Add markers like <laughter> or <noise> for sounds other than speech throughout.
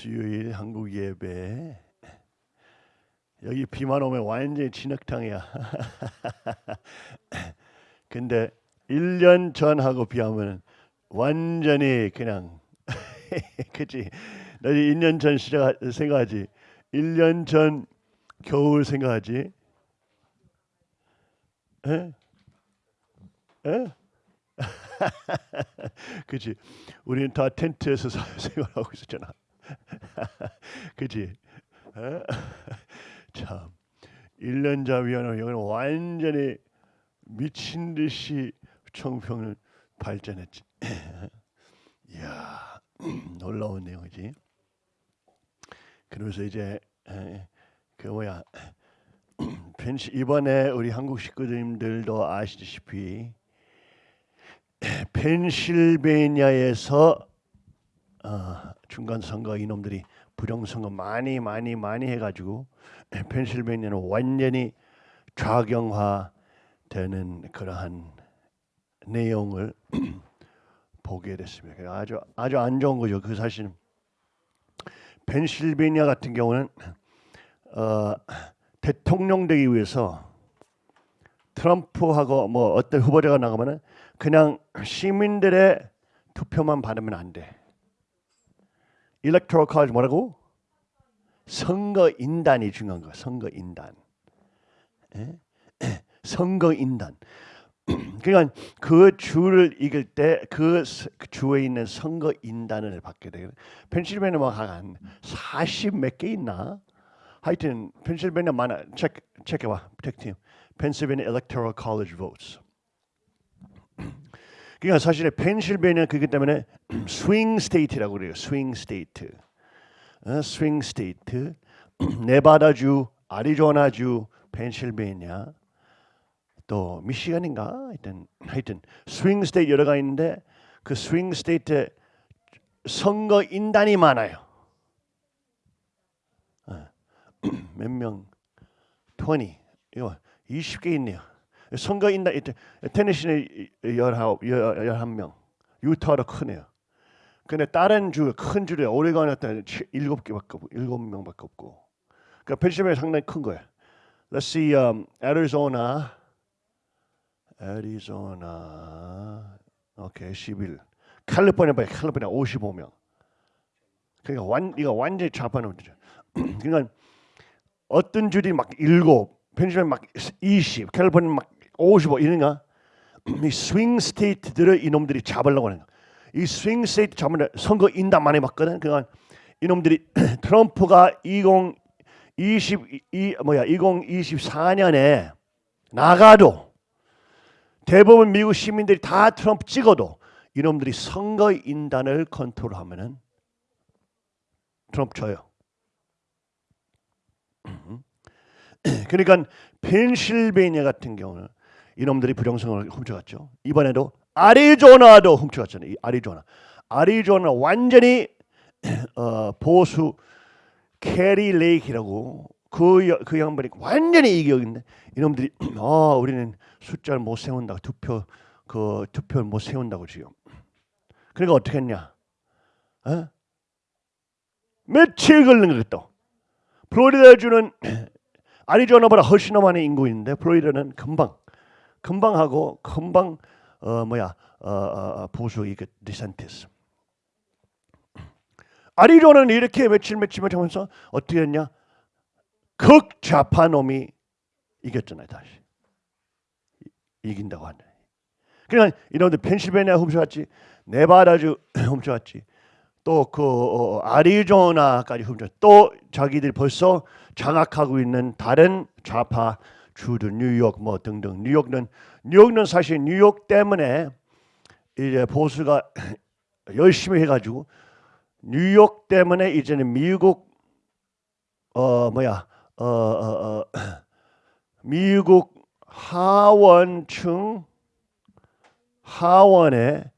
수요일 한국 예배 여기 비만 오면 완전히 진흙탕이야. <laughs> 근데 1년 전하고 비하면 완전히 그냥 <laughs> 그치 나 2년 전 시작 생각하지 1년 전 겨울 생각하지 에? 에? <laughs> 그치 우리는 다 텐트에서 생활하고 있었잖아 <laughs> 그치 에? <laughs> 참 1년 전이면 여기는 완전히 미친 듯이 청평을 발전했지. <clears throat> 이야 <clears throat> 놀라운 내용이지. 그러면서 이제 에, 그 뭐야 <clears throat> 이번에 우리 한국 식구들도 아시다시피 펜실베니아에서 어, 중간 선거 이놈들이 부정 선거 많이 많이 많이 해가지고 펜실베니아는 완전히 좌경화되는 그러한 내용을 <clears throat> 보게 됐습니다. 아주 아주 안 좋은 거죠. 그 사실은 펜실베니아 같은 경우는 어, 대통령 되기 위해서 트럼프하고 뭐 어떤 후보자가 나가면은 그냥 시민들의 투표만 받으면 안 돼. 일렉토럴 college 뭐라고? 선거 인단이 중요한 거. 선거 인단. 에? <clears throat> 선거 인단. <clears throat> 그러니까 그 주를 이길 때 그 주에 있는 선거 인단을 받게 돼요. 펜실베니아 뭐한 40몇 개 있나? 하여튼 펜실베니아 많아. 체크 체크해 봐. 체크팀. Pennsylvania Electoral College votes. 그러니까 사실 펜실베니아 그기 때문에 <clears throat> swing state라고 그래요. swing state. 어, swing state. <clears throat> 네바다주, 아리조나주, 펜실베니아. 또 미시간인가 하여튼 하여튼 swing state 여러 가 있는데 그 swing state 선거 인단이 많아요. 어. <clears throat> 몇 명? 20 이거 20개 있네요. 선거 인단 테네시는 19, 11명. 유타도 크네요. 근데 다른 주 큰 주에 오레곤에 7개밖에 없고 7명밖에 없고. 그러니까 펜실베니아 상당히 큰 거예요. Let's see um, Arizona. 애리조나 오케이 11 캘리포니아 봐요. 캘리포니아 55명. 그러니까 완 이거 완전히 좌파는 거죠. <clears throat> 그러니까 어떤 주들이 막 일곱 펜실베니아 막 20, 캘리포니아 막 55 이런가 <clears throat> 이 swing state들을 이놈들이 잡으려고 하는 거야. 이 swing state 잡으면 선거 인단 많이 받거든. 그러니까 이놈들이 <clears throat> 트럼프가 2022 뭐야 2024년에 나가도 대부분 미국 시민들이 다 트럼프 찍어도 이놈들이 선거 인단을 컨트롤하면은 트럼프 쳐요. <clears throat> 그러니까 펜실베니아 같은 경우는 이놈들이 부정선거를 훔쳐갔죠. 이번에도 아리조나도 훔쳐갔잖아요. 이 아리조나. 아리조나 완전히 <clears throat> 어, 보수 캐리 레이크라고 그, 그 양반이 완전히 이긴 건데 이놈들이 아 <clears throat> 우리는 숫자를 못 세운다 투표 그 투표를 못 세운다고 지금 그러니까 어떻게 했냐 어? 며칠 걸린 거겠다 플로리다 주는 <clears throat> 아리조나보다 훨씬 더 많은 인구인데 플로리다는 금방 금방 하고 금방 어 뭐야 어, 어, 보수 이게 디산티스 아리조나는 이렇게 며칠 며칠 며칠 하면서 어떻게 했냐 극좌파 놈이 이겼잖아요 다시 이긴다고 한다. 그러니까 이놈들 펜실베니아 훔쳐갔지, 네바다주 <clears throat> 훔쳐갔지, 또그 어, 아리조나까지 훔쳐. 또 자기들 벌써 장악하고 있는 다른 좌파 주들 뉴욕 뭐 등등. 뉴욕은 뉴욕은 사실 뉴욕 때문에 이제 보수가 <clears throat> 열심히 해가지고 뉴욕 때문에 이제는 미국 어 뭐야 어, 어, 어 <clears throat> 미국 하원층 하원에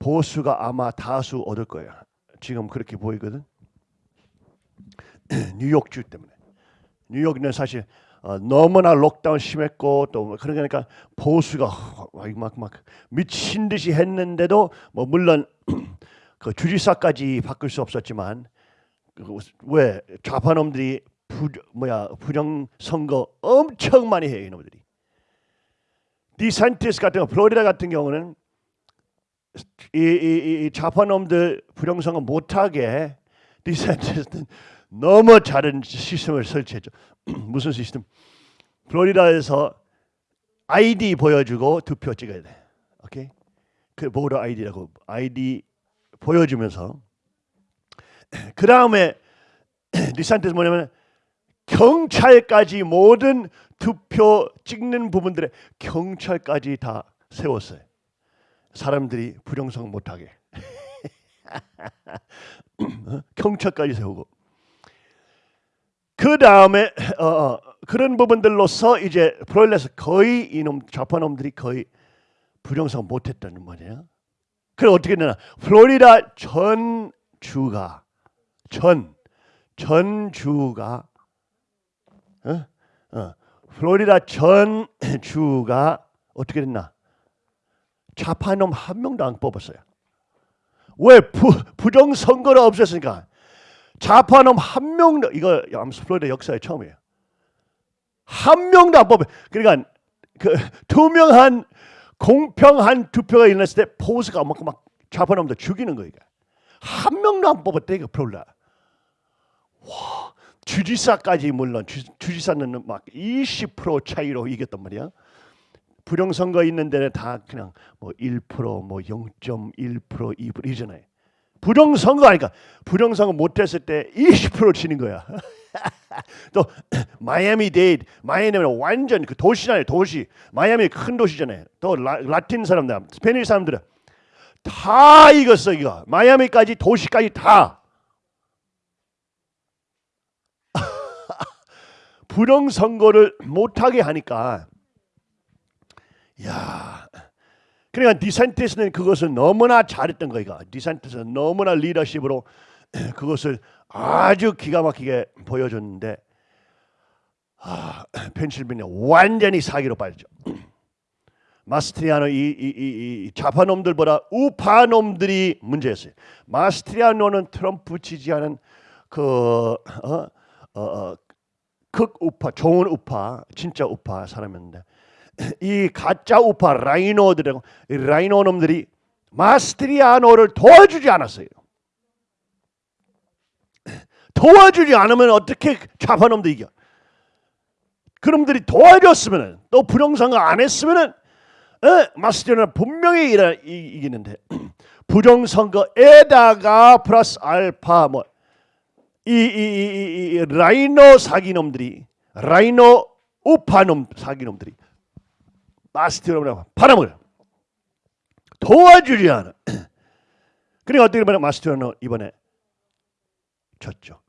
보수가 아마 다수 얻을 거예요. 지금 그렇게 보이거든. <clears throat> 뉴욕주 때문에. 뉴욕은 사실 어, 너무나 록다운 심했고 또뭐 그러니까 보수가 막막 막 미친 듯이 했는데도 뭐 물론 <clears throat> 그 주지사까지 바꿀 수 없었지만 그왜 좌파 놈들이 부 뭐야 부정 선거 엄청 많이 해요 이놈들이. 디산티스 같은 거 플로리다 같은 경우는 이, 이, 이 좌파 놈들 부정 선거 못하게 디산티스는 너무 잘한 시스템을 설치했죠. <clears throat> 무슨 시스템? 플로리다에서 아이디 보여주고 투표 찍어야 돼. 오케이? 그 voter ID라고 아이디 보여주면서 <clears throat> 그 다음에 <clears throat> 디산티스 뭐냐면 경찰까지 모든 투표 찍는 부분들에 경찰까지 다 세웠어요. 사람들이 부정선거 못하게 <laughs> 경찰까지 세우고 그 다음에 어, 어, 그런 부분들로서 이제 프로일에서 거의 이놈 좌파놈들이 거의 부정성 못했다는 말이에요. 그래 어떻게 되나? 플로리다 전 주가 전 전주가 어? 어. 플로리다 전 주가 어떻게 됐나? 좌파놈 한 명도 안 뽑았어요. 왜 부, 부정 선거를 없앴으니까 좌파놈 한 명도 이거 플로리다 역사에 처음이에요. 한 명도 안 뽑아. 그러니까 그 투명한 공평한 투표가 일어났을 때 포스가 막, 막 좌파놈들 죽이는 거예요. 한 명도 안 뽑았대 이거 플로리다. 와 주지사까지 물론 주, 주지사는 막 20% 차이로 이겼단 말이야. 부정선거 있는 데는 다 그냥 뭐 1%, 뭐 0.1%, 2% 이잖아요. 부정선거 하니까 부정선거 못했을 때 20% 치는 거야. <laughs> 또 <clears throat> 마이애미 데이드, 마이애미는 완전 그 도시잖아요, 도시. 마이애미 큰 도시잖아요. 또 라, 라틴 사람들, Spanish 사람들은 다 이겼어 이거. 마이애미까지 도시까지 다. <laughs> 부정선거를 못하게 하니까 야 그러니까 디산티스는 그것을 너무나 잘했던 거이가 디산티스는 너무나 리더십으로 <clears throat> 그것을 아주 기가 막히게 보여줬는데 아, <clears throat> 펜실베니아 완전히 사기로 빠졌죠. <clears throat> 마스트리아노 이, 이, 이, 이 좌파놈들보다 우파놈들이 문제였어요. 마스트리아노는 트럼프 지지하는 그 어, 어, 어, 극우파, 좋은 우파, 진짜 우파 사람이었는데 <clears throat> 이 가짜 우파 RINO들하고 RINO 놈들이 마스트리아노를 도와주지 않았어요. <clears throat> 도와주지 않으면 어떻게 좌파놈들 이겨? 그놈들이 도와줬으면 또 <clears throat> 부정선거 안 했으면 마스트리아노 분명히 일어, 이기는데 부정선거에다가 플러스 알파 뭐 이, 이, 이, 이 라이노 사기놈들이 라이노 우파놈 사기놈들이 마스티로라고 바람을 도와주지 않아. <clears throat> 그러니까 어떻게 보면 마스티로는 이번에 졌죠.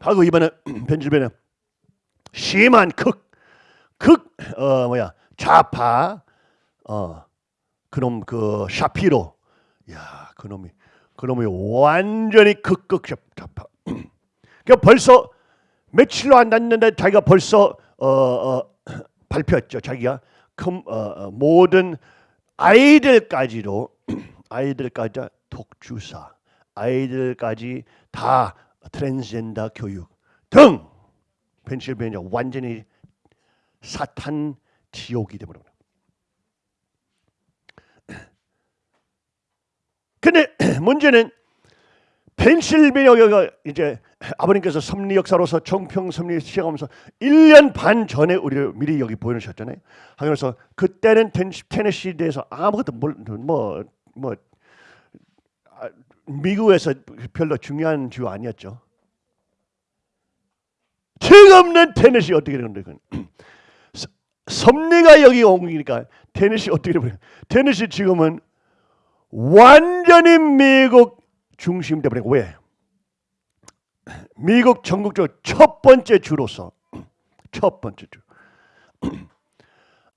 하고 이번에 <clears throat> 벤질베는 심한 극, 극, 어 뭐야 좌파, 어 그놈 그 샤피로, 야 그놈이 그놈이 완전히 극극 좌파. <clears throat> 그러니까 벌써 며칠로 안 됐는데 자기가 벌써 어, 어 발표했죠. 자기가 금, 어, 어 모든 아이들까지도 <clears throat> 아이들까지 독주사, 아이들까지 다 트랜스젠더 교육 등 펜실베니아 완전히 사탄 지옥이 되버려. <clears throat> 근데 <clears throat> 문제는 펜실베니아가 이제 아버님께서 섭리 역사로서 정평 섭리 시작하면서 1년 반 전에 우리를 미리 여기 보여주셨잖아요. 그래서 그때는 테네시에 대해서 아무것도 뭐뭐 뭐, 아, 미국에서 별로 중요한 주 아니었죠. 지금은 테네시 어떻게 되는데 그 섭리가 여기 옮기니까 테네시 어떻게 되는 테네시 지금은 완전히 미국 중심 때문에 왜? 미국 전국적으로 첫 번째 주로서 <clears throat> 첫 번째 주 <clears throat>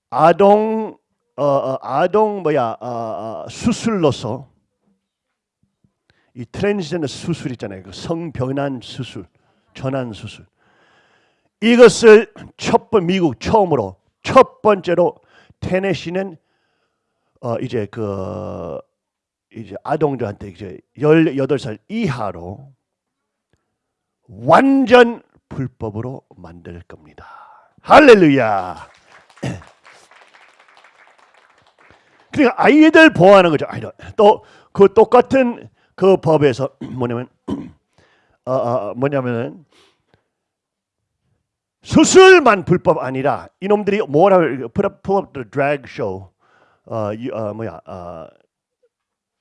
아동 어, 어, 아동 뭐야 어, 어, 수술로서 이 트랜스젠더 수술 있잖아요. 그 성변환 수술, 전환 수술. 이것을 첫 번 미국 처음으로 첫 번째로 테네시는 어, 이제 그 이제 아동들한테 이제 18살 이하로 완전 불법으로 만들 겁니다. 할렐루야. <clears throat> 그러니까 아이들 보호하는 거죠. 아이들. 또그 똑같은 그 법에서 <clears throat> 뭐냐면 <clears throat> 어, 어, 뭐냐면은 수술만 불법 아니라 이놈들이 뭐라 the drag show 어, 이, 어 뭐야 어,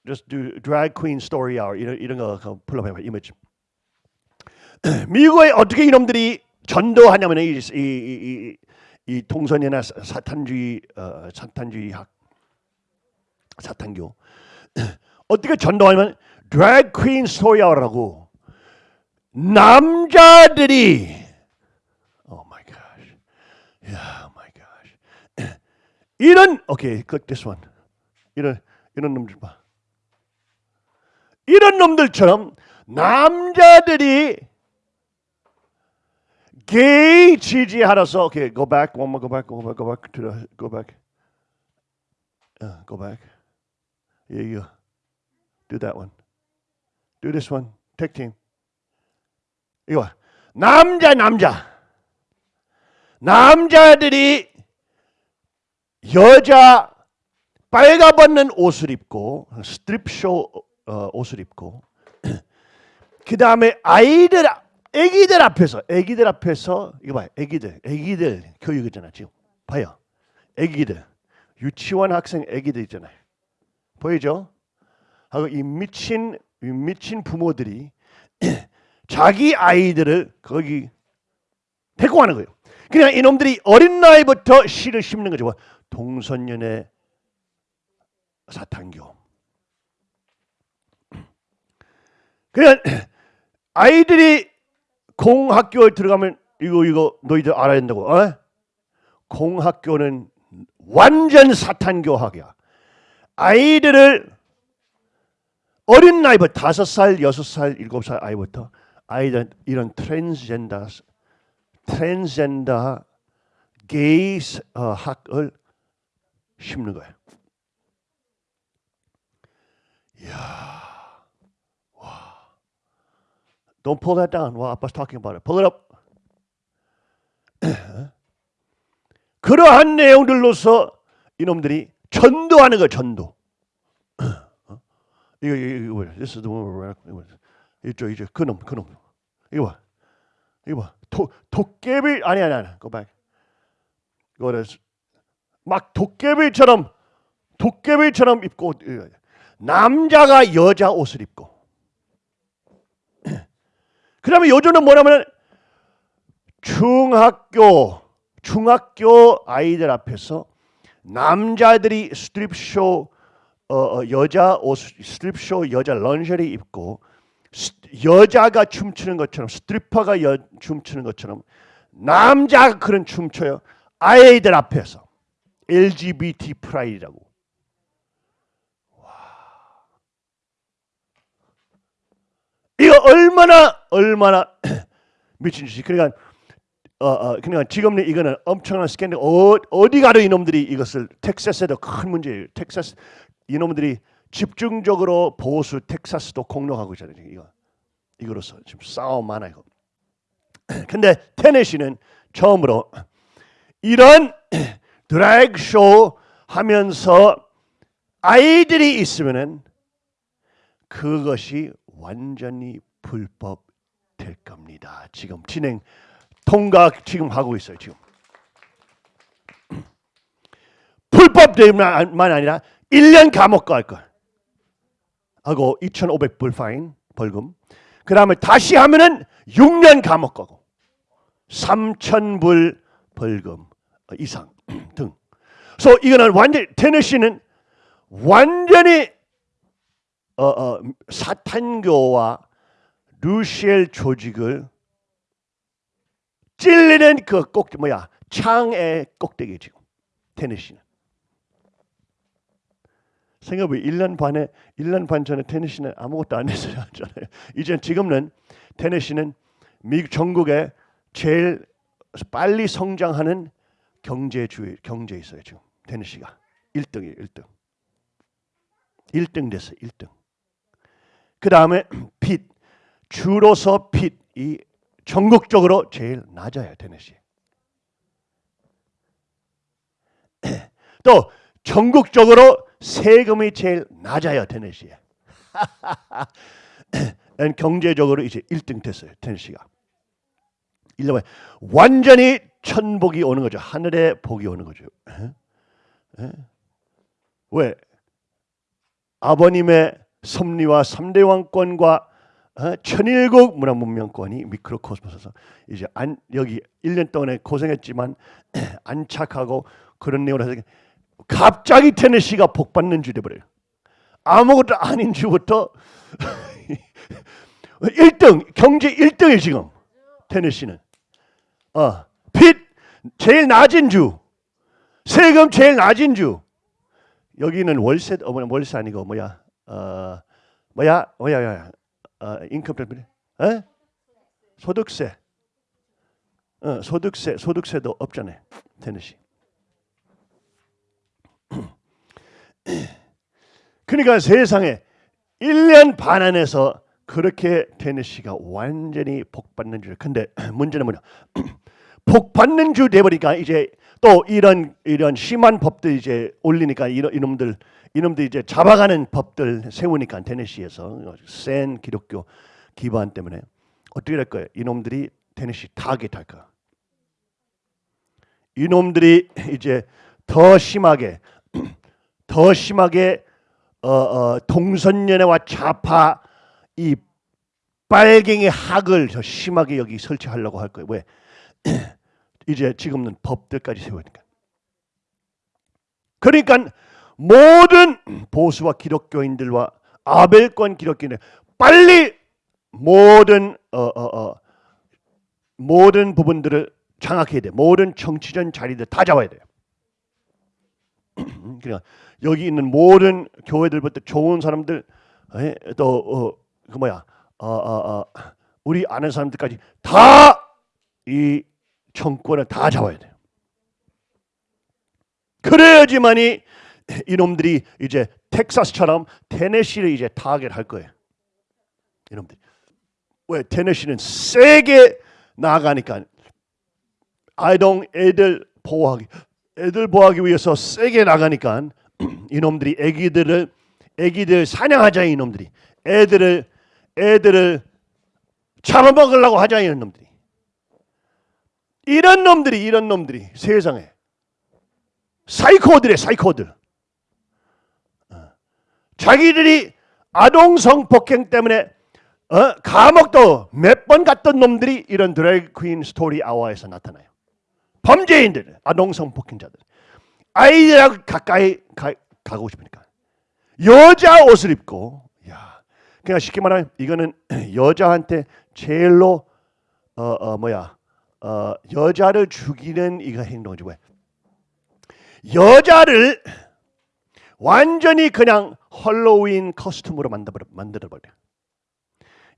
just do drag queen story hour 이런 이런 거 pull up 해봐 이미지 미국에 어떻게 이놈들이 전도하냐면 이, 이, 이, 이 동성애나 사탄주의 어, 사탄주의 학 사탄교 어떻게 전도하냐면 drag queen story hour라고 남자들이 oh my gosh yeah my gosh 이런 오케이 okay, click this one 이런 이런 놈들 봐 이런 놈들처럼 남자들이 게이 지지하라서 okay go back one more go back go back go back to the go back uh, go back yeah you do that one do this one tag team 이거 남자 남자 남자들이 여자 빨가벗는 옷을 입고 스트립쇼 어, 옷을 입고 <clears throat> 그 다음에 아이들 애기들 앞에서 애기들 앞에서 이거 봐요 애기들 애기들 교육이잖아 지금 봐요 애기들 유치원 학생 애기들 있잖아요 보이죠? 하고 이 미친 이 미친 부모들이 <clears throat> 자기 아이들을 거기 데리고 가는 거예요. 그냥 이놈들이 어린 나이부터 씨를 심는 거죠. 동성연애 사탄교. 그냥 <clears throat> 아이들이 공학교에 들어가면 이거 이거 너희들 알아야 된다고. 어? 공학교는 완전 사탄 교학이야. 아이들을 어린 나이부터 다섯 살, 여섯 살, 일곱 살 아이부터 아이들 이런 트랜스젠더 트랜스젠더 게이 어, 학을 심는 거예요. 이야, 와, don't pull that down. while 아빠's talking about it. Pull it up. <clears throat> 그러한 내용들로서 이놈들이 전도하는 거 전도. <clears throat> 이거 이거 이거 this is the one we're 이거 이쪽 이쪽. 그놈 그놈. 이거 봐. 이거 봐. 도, 도깨비 아니 아니 아니. Go back. 이거를 막 도깨비처럼 도깨비처럼 입고 남자가 여자 옷을 입고 그 다음에 요즘은 뭐냐면 중학교 중학교 아이들 앞에서 남자들이 스트립쇼 어, 어, 여자 옷 스트립쇼 여자 lingerie 입고 여자가 춤추는 것처럼 스트리퍼가 여, 춤추는 것처럼 남자가 그런 춤춰요. 아이들 앞에서 LGBT pride라고. 와. 이거 얼마나 얼마나 <clears throat> 미친 짓이. 그러니까 어, 어, 그러니까 지금 이거는 엄청난 스캔들 어, 어디 가도 이놈들이 이것을 텍사스에도 큰 문제예요. 텍사스 이놈들이 집중적으로 보수 텍사스도 공격하고 있잖아요. 이거 이거로서 지금 싸움 많아 이거. <clears throat> 근데 테네시는 처음으로 이런 <clears throat> 드래그 쇼 하면서 아이들이 있으면은 그것이 완전히 불법 될 겁니다. 지금 진행 통과 지금 하고 있어요. 지금 <clears throat> 불법 되만 아니라 1년 감옥 갈 걸. 하고 2,500불 파인 벌금. 그 다음에 다시 하면은 6년 감옥 가고 3,000불 벌금 이상 <clears throat> 등. 그래서 이거는 완전 테네시는 완전히 어, 어, 사탄교와 루시엘 조직을 찔리는 그꼭 뭐야 창의 꼭대기 지금 테네시는 생각해 1년 반에 1년 반 전에 테네시는 아무것도 안 했어요. <laughs> 이제 지금은 테네시는 미국 전국에 제일 빨리 성장하는 경제주의 경제 있어요 지금 테네시가 1등이에요 1등 1등 됐어요. 1등. 그 다음에 핏 주로서 핏이 전국적으로 제일 낮아요. 테네시. <clears throat> 또 전국적으로 세금이 제일 낮아요. 테네시에. <clears throat> 경제적으로 이제 1등 됐어요. 테네시가. 일러면 완전히 천복이 오는 거죠. 하늘의 복이 오는 거죠. 왜? 아버님의 섭리와 3대 왕권과 어? 천일국 문화 문명권이 미크로코스모스에서 이제 안, 여기 1년 동안에 고생했지만 <clears throat> 안착하고 그런 내용을 해서 갑자기 테네시가 복받는 주 돼버려요. 아무것도 아닌 주부터 <laughs> 1등 경제 1등이 지금 테네시는. 어, 빚 제일 낮은 주 세금 제일 낮은 주. 여기는 월세 어 뭐야 월세 아니고 뭐야? 어 뭐야? 뭐야 뭐야 어 인컴 때 에? 소득세 어 소득세 소득세도 없잖아요 테네시 <clears throat> 그러니까 세상에 1년 반 안에서 그렇게 테네시가 완전히 복받는 줄. 근데 <clears throat> 문제는 뭐냐? <clears throat> 복받는 주 돼버리니까 이제 또 이런 이런 심한 법들 이제 올리니까 이런 이놈들 이놈들 이제 잡아가는 법들 세우니까 테네시에서 센 기독교 기반 때문에 어떻게 될 거예요? 이놈들이 테네시 타겟할 거야. 이놈들이 이제 더 심하게 <clears throat> 더 심하게 어, 어, 동선연애와 좌파 이 빨갱이 학을 더 심하게 여기 설치하려고 할 거예요. 왜? <clears throat> 이제 지금은 법들까지 세우니까. 그러니까 모든 보수와 기독교인들과 아벨권 기독교인들 빨리 모든 어, 어, 어, 모든 부분들을 장악해야 돼. 모든 정치전 자리들 다 잡아야 돼요. <clears throat> 그러니까 여기 있는 모든 교회들부터 좋은 사람들 또그 어, 뭐야 어, 어, 어, 우리 아는 사람들까지 다 이 정권을 다 잡아야 돼요. 그래야지만이 이놈들이 이제 텍사스처럼 테네시를 이제 타겟할 거예요. 이놈들 왜? 테네시는 세게 나가니까. 아이동 애들 보호하기 애들 보호하기 위해서 세게 나가니까 <clears throat> 이놈들이 애기들을 애기들 사냥하자 이놈들이. 애들을 애들을 잡아먹으려고 하자 이런 놈들이 이런 놈들이 이런 놈들이 세상에 사이코들의 사이코들 어. 자기들이 아동 성폭행 때문에 어? 감옥도 몇 번 갔던 놈들이 이런 드래그 퀸 스토리 아워에서 나타나요. 범죄인들, 아동 성폭행자들. 아이들하고 가까이 가, 가고 싶으니까 여자 옷을 입고 야 그냥 쉽게 말하면 이거는 <clears throat> 여자한테 제일로 어, 어 뭐야 어, 여자를 죽이는 이거 행동이지 왜 여자를 완전히 그냥 헐로윈 커스텀으로 만들어 만들어 버려.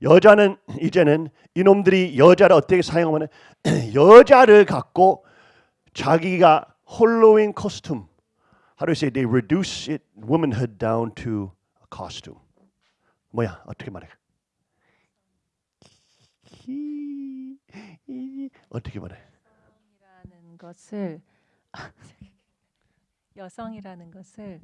여자는 이제는 이놈들이 여자를 어떻게 사용하면 <clears throat> 여자를 갖고 자기가 홀로윈 코스튬 how do you say they reduce it womanhood down to a costume. 뭐야? 어떻게 말해 어떻게 말해 여성이라는 것을 <laughs> 여성이라는 것을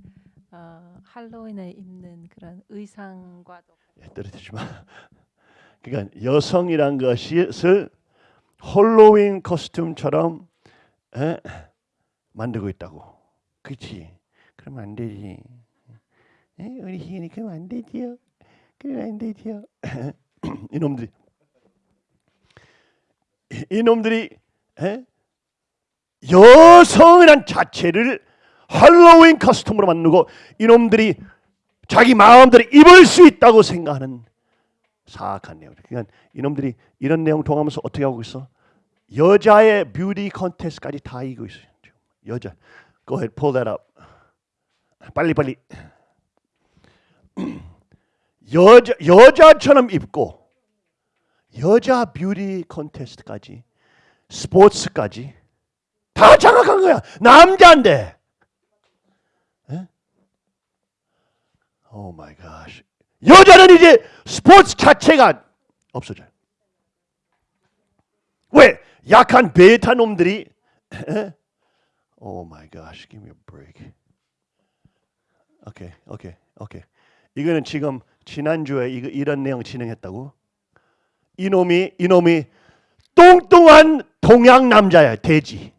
어, 할로윈에 입는 그런 의상과도 예, 떨어지지 마 <laughs> 그러니까 여성이란 것을 홀로윈 코스튬처럼 에? 만들고 있다고. 그렇지? 그러면 안 되지. 에? 우리 희은이 그러면 안 되지요. 그러면 안 되지요. <laughs> 이놈들이 이놈들이 에? 여성이란 자체를 할로윈 커스텀으로 만들고 이놈들이 자기 마음대로 입을 수 있다고 생각하는 사악한 내용. 그러니까 이놈들이 이런 내용 통하면서 어떻게 하고 있어? 여자의 뷰티 컨테스트까지 다 이기고 있어요. 여자. Go ahead, pull that up. 빨리 빨리. <clears throat> 여자 여자처럼 입고 여자 뷰티 컨테스트까지 스포츠까지 다 장악한 거야. 남자인데. 에? Oh my God. 여자는 이제 스포츠 자체가 없어져요. 왜? 약한 베타 놈들이 Oh my God. Give me a break. 오케이. 오케이. 오케이. 이거는 지금 지난주에 이거 이런 내용 진행했다고? 이놈이 이놈이 뚱뚱한 동양 남자야. 돼지.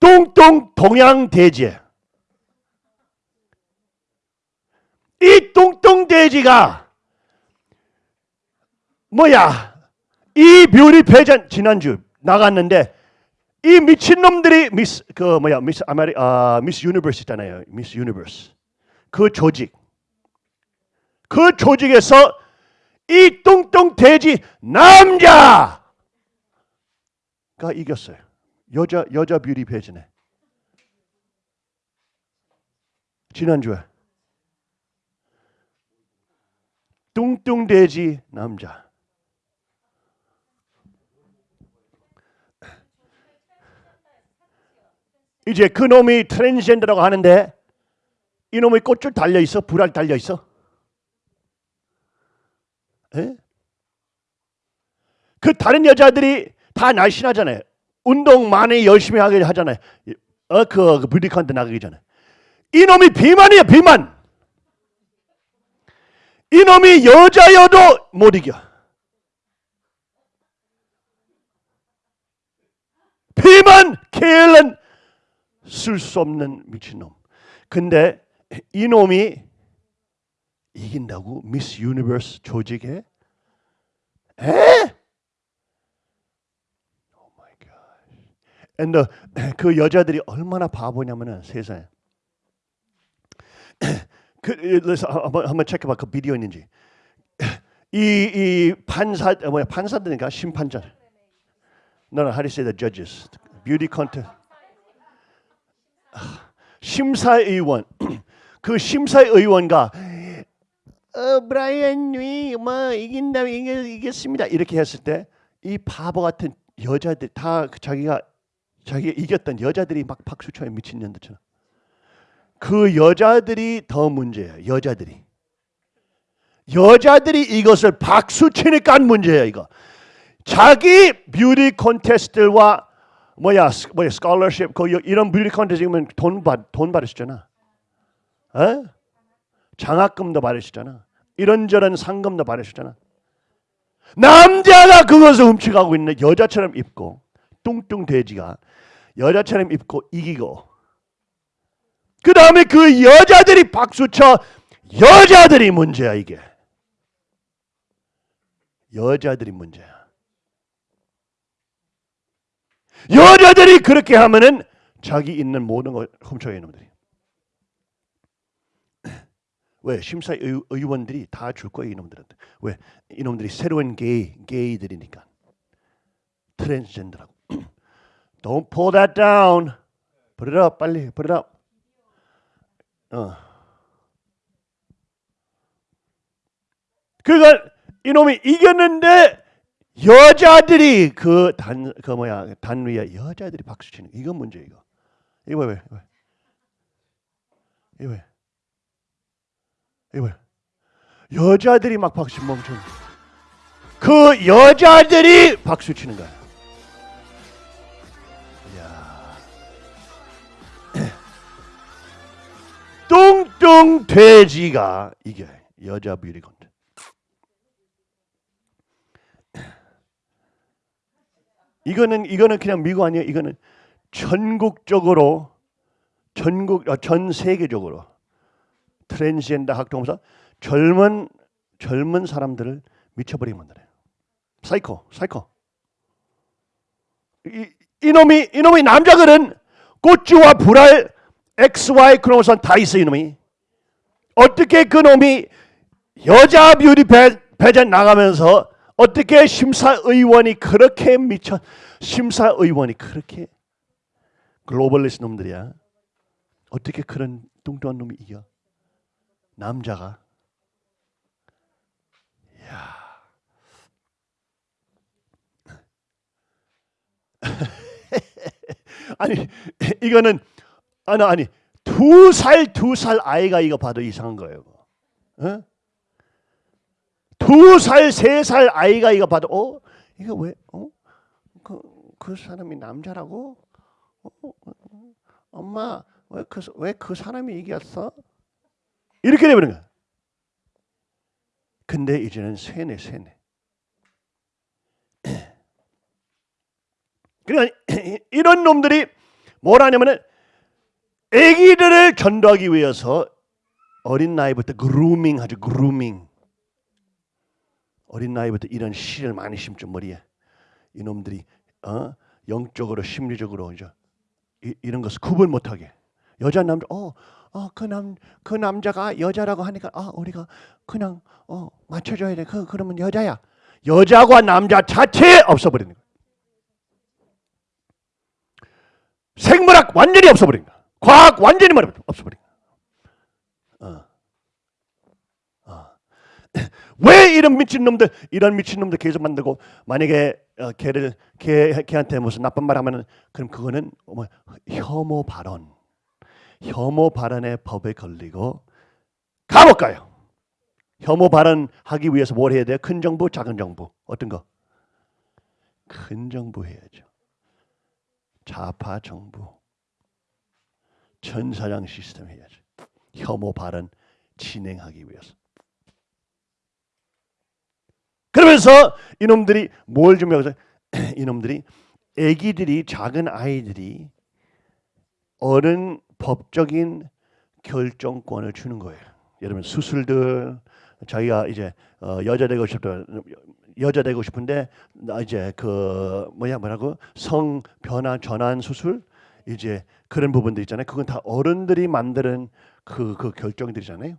뚱뚱 동양 돼지야. 이 뚱뚱 돼지가 뭐야? 이 beauty pageant 지난주 나갔는데 이 미친 놈들이 미스 그 뭐야 미스 아메리 아 미스 유니버스 있잖아요. 미스 유니버스 그 조직 그 조직에서 이 뚱뚱 돼지 남자가 이겼어요. 여자 여자 뷰티 패전에. 지난주에. 뚱뚱 돼지 남자. 이제 그 놈이 트랜스젠더라고 하는데 이 놈이 꽃줄 달려 있어? 불알 달려 있어 에? 그 다른 여자들이 다 날씬하잖아요. 운동 많이 열심히 하게 하잖아요. 어 그 그 beauty contest 나가기 전에. 이 놈이 비만이야 비만. 이 놈이 여자여도 못 이겨. 비만 케일은 쓸수 없는 미친놈. 근데 이 놈이 이긴다고 미스 유니버스 조직에 에? God. And the- <clears throat> 그 여자들이 얼마나 바보냐면은 세상에 <clears throat> 그 그래서 한번 한번 체크해봐 그 비디오 있는지 <clears throat> 이 이 판사 어, 뭐야 판사들인가 심판자 No, no, how do you say the judges? Beauty contest. 심사위원 그 심사위원과 어 브라이언이 뭐 이긴다면 이겨, 이겼습니다 이렇게 했을 때 이 바보 같은 여자들 다그 자기가 자기가 이겼던 여자들이 막 박수 쳐요 미친년들처럼 그 여자들이 더 문제예요 여자들이 여자들이 이것을 박수 치니까 문제예요 이거 자기 뷰티 콘테스트와 뭐야 스- 뭐야 스콜러십 그 여- 이런 뷰티 콘테스트면 돈받돈 받으시잖아. 에? 장학금도 받으시잖아. 이런저런 상금도 받으시잖아. 남자가 그것을 훔쳐가고 있는 여자처럼 입고 뚱뚱 돼지가 여자처럼 입고 이기고 그 다음에 그 여자들이 박수쳐 여자들이 문제야 이게 여자들이 문제야. 여자들이 그렇게 하면은 자기 있는 모든 걸 훔쳐요 이놈들이. 왜 심사 의- 의원들이 다 줄 거예요 이놈들한테. 왜 이놈들이 새로운 게이 게이들이니까 트랜스젠더라고. <clears throat> Don't pull that down. Put it up 빨리 put it up. 어. 그러니까 이놈이 이겼는데 여자들이 그단그 뭐야 단 위에 여자들이 박수 치는 거. 이건 문제 이거. 이거 왜 왜? 왜? 이거 왜? 이거 왜? 여자들이 막 박수 멈춘. 그 여자들이 박수 치는 거야. 야. <clears throat> 뚱뚱 돼지가 이겨 여자 콘테스트. <clears throat> 이거는 이거는 그냥 미국 아니에요. 이거는 전국적으로 전국 어, 전 세계적으로 트랜스젠더 학동사 젊은 젊은 사람들을 미쳐버리게 만드네요. 사이코, 사이코. 이, 이놈이 이놈이 남자들은 고추와 불알 XY 크로모선 다 있어 이놈이. 어떻게 그 놈이 여자 뷰티 배, 배전 나가면서 어떻게 심사의원이 그렇게 미쳐 심사의원이 그렇게 글로벌리스트 놈들이야. 어떻게 그런 뚱뚱한 놈이 이겨? 남자가. 야. <laughs> 아니 이거는 아니 아니 두두살 두 살 아이가 이거 봐도 이상한 거예요. 어? 두살 아이가 이거 봐도 어 이거 왜 어? 그, 그 사람이 남자라고? 어, 어, 어, 엄마 왜 그 왜 그 사람이 이겼어? 이렇게 되버린 거야. 근데 이제는 쇠네 쇠네. 그러니까 이런 놈들이 뭘 하냐면은 아기들을 전도하기 위해서 어린 나이부터 그루밍 하죠. 그루밍. 어린 나이부터 이런 씨를 많이 심죠 머리에. 이놈들이 어? 영적으로 심리적으로 이제 이, 이런 것을 구분 못하게 여자 남자 어 어 그 남 그 남자가 여자라고 하니까 아 우리가 그냥 어 맞춰줘야 돼. 그 그러면 여자야. 여자와 남자 자체 없어버리는 거야. 생물학 완전히 없어버린 거야. 과학 완전히 없어버린 거야. 어. 어. <laughs> 왜 이런 미친 놈들 이런 미친 놈들 계속 만들고 만약에 어, 걔를 걔 걔한테 무슨 나쁜 말 하면은 그럼 그거는 뭐 혐오 발언 혐오 발언의 법에 걸리고 감옥 가요. 혐오 발언하기 위해서 뭘 해야 돼요? 큰 정부, 작은 정부 어떤 거? 큰 정부 해야죠. 좌파 정부, 전사장 시스템 해야죠. 혐오 발언 진행하기 위해서. 그러면서 이놈들이 뭘 준비하고 <clears throat> 이놈들이 아기들이 작은 아이들이 어른 법적인 결정권을 주는 거예요. 여러분 수술들 자기가 이제 어, 여자 되고 싶다 여자 되고 싶은데 나 이제 그 뭐야 뭐라고 성 변화 전환 수술 이제 그런 부분들 있잖아요. 그건 다 어른들이 만드는 그, 그 결정들이잖아요.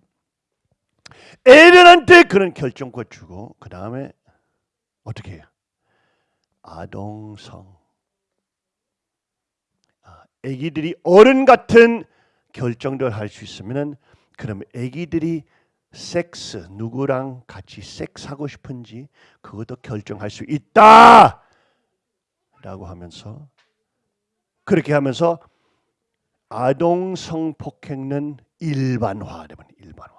애들한테 그런 결정권 주고 그 다음에 어떻게 해요? 아동성. 아, 아기들이 어른 같은 결정들 할 수 있으면은 그럼 아기들이 섹스 누구랑 같이 섹스하고 싶은지 그것도 결정할 수 있다. 라고 하면서 그렇게 하면서 아동 성폭행은 일반화 되면 일반화.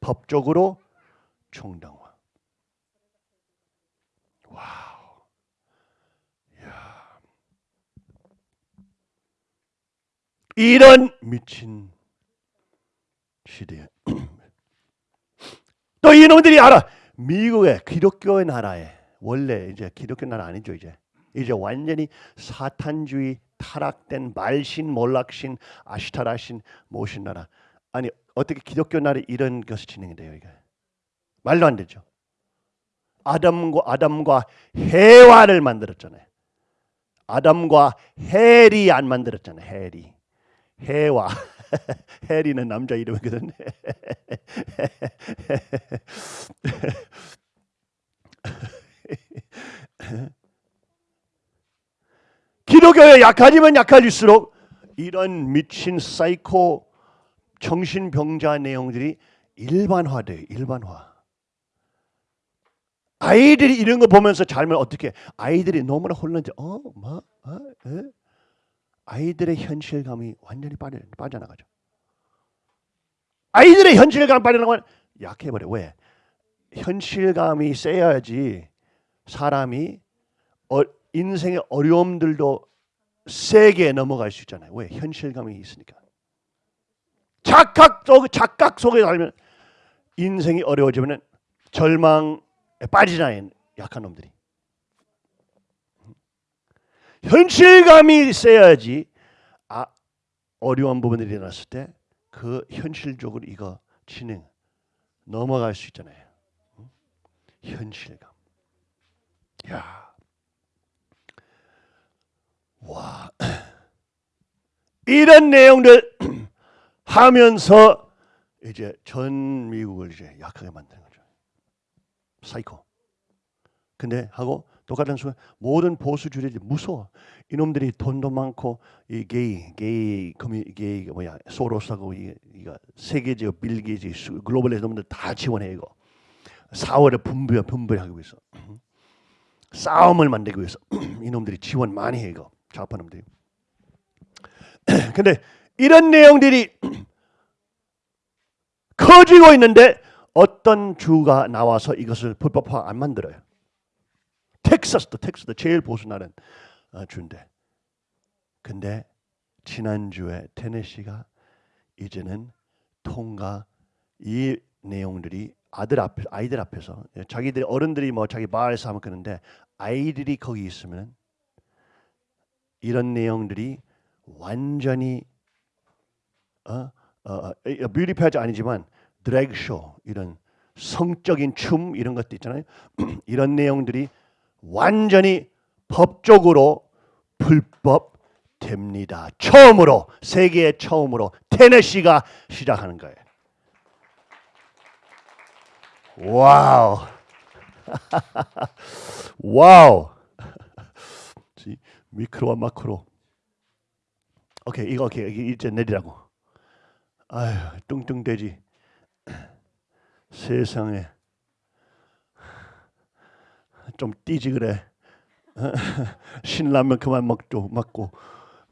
법적으로 정당화. 와우. 야. 이런 미친 시대에. <clears throat> 또 이놈들이 알아. 미국의 기독교의 나라에 원래 이제 기독교 나라 아니죠 이제. 이제 완전히 사탄주의 타락된 말신 몰락신 아시타라신 모신 나라. 아니 어떻게 기독교 나라에 이런 것이 진행이 돼요 이게? 말도 안 되죠. 아담과 아담과 해와를 만들었잖아요. 아담과 헬이 안 만들었잖아요 헬이 해와 <laughs> 헬이는 남자 이름이거든 기독교에 약하지만 약해질수록 이런 미친 사이코 정신병자 내용들이 일반화돼 일반화. 아이들이 이런 거 보면서 잘못 어떻게 아이들이 너무나 혼란돼. 어, 뭐, 어, 에? 아이들의 현실감이 완전히 빠져 빠져 나가죠. 아이들의 현실감 빠져나가면 약해버려. 왜? 현실감이 세야지 사람이 어, 인생의 어려움들도 세게 넘어갈 수 있잖아요. 왜? 현실감이 있으니까. 착각 속 착각 속에 살면 인생이 어려워지면 절망에 빠지잖아요. 약한 놈들이. 현실감이 세야지 아, 어려운 부분들이 일어났을 때 그 현실적으로 이거 진행 넘어갈 수 있잖아요. 현실감. 야. 와. <clears throat> 이런 내용들 <clears throat> 하면서 이제 전 미국을 이제 약하게 만드는 거죠. 사이코. 근데 하고 똑같은 순간 모든 보수주의들이 무서워. 이놈들이 돈도 많고 이 게이, 게이, 커뮤 게이 뭐야 소로스하고 이, 이가 세계적 빌 게이츠 글로벌리스트 놈들 다 지원해 이거. 사월에 분배 분배하기 위해서 싸움을 만들기 위해서 <clears throat> 이놈들이 지원 많이 해 이거 좌파 놈들이. <clears throat> 근데 이런 내용들이 <clears throat> 커지고 있는데 어떤 주가 나와서 이것을 불법화 안 만들어요. 텍사스도 텍사스도 제일 보수 나는 어, 주인데. 근데 지난주에 테네시가 이제는 통과 이 내용들이 아들 앞에 아이들 앞에서 자기들 어른들이 뭐 자기 마을에서 하면 그런데 아이들이 거기 있으면 이런 내용들이 완전히 어, 어, 어, 뷰티 패지 아니지만 드래그 쇼 이런 성적인 춤 이런 것도 있잖아요. <clears throat> 이런 내용들이 완전히 법적으로 불법 됩니다. 처음으로 세계 처음으로 테네시가 시작하는 거예요. Wow. <laughs> Wow. 지, micro와 macro. 오케이 이거 오케이 이제 내리라고. 아휴 뚱뚱돼지. <clears throat> 세상에 좀 뛰지 그래. <laughs> 신라면 그만 먹죠 먹고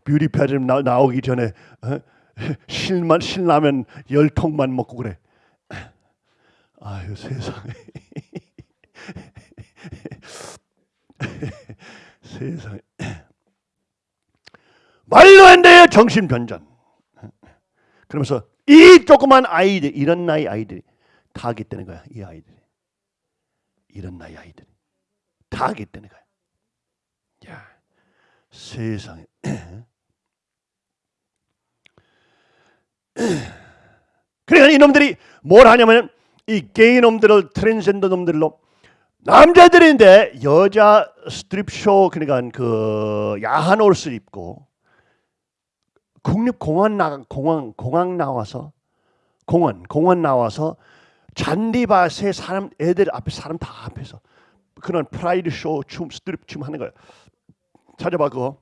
뷰티 나, 나오기 전에 어? 신만 신라면 열 통만 먹고 그래. <laughs> 아유 세상에 <laughs> 세상에 말도 안 돼요 정신 변전. 그러면서 이 조그만 아이들 이런 나이 아이들이 다 하겠다는 거야 이 아이들이 이런 나이 아이들이 다 하겠다는 거야. 야 세상에 <clears throat> 그러니까 이놈들이 뭘 하냐면 이 게이 놈들을 트랜스젠더 놈들로 남자들인데 여자 스트립쇼 그러니까 그 야한 옷을 입고 국립 공원 나 공항 공항 나와서 공원 공원 나와서 잔디밭에 사람 애들 앞에 사람 다 앞에서 그런 프라이드 쇼 춤 스트립 춤 하는 거예요. 찾아봐 그거.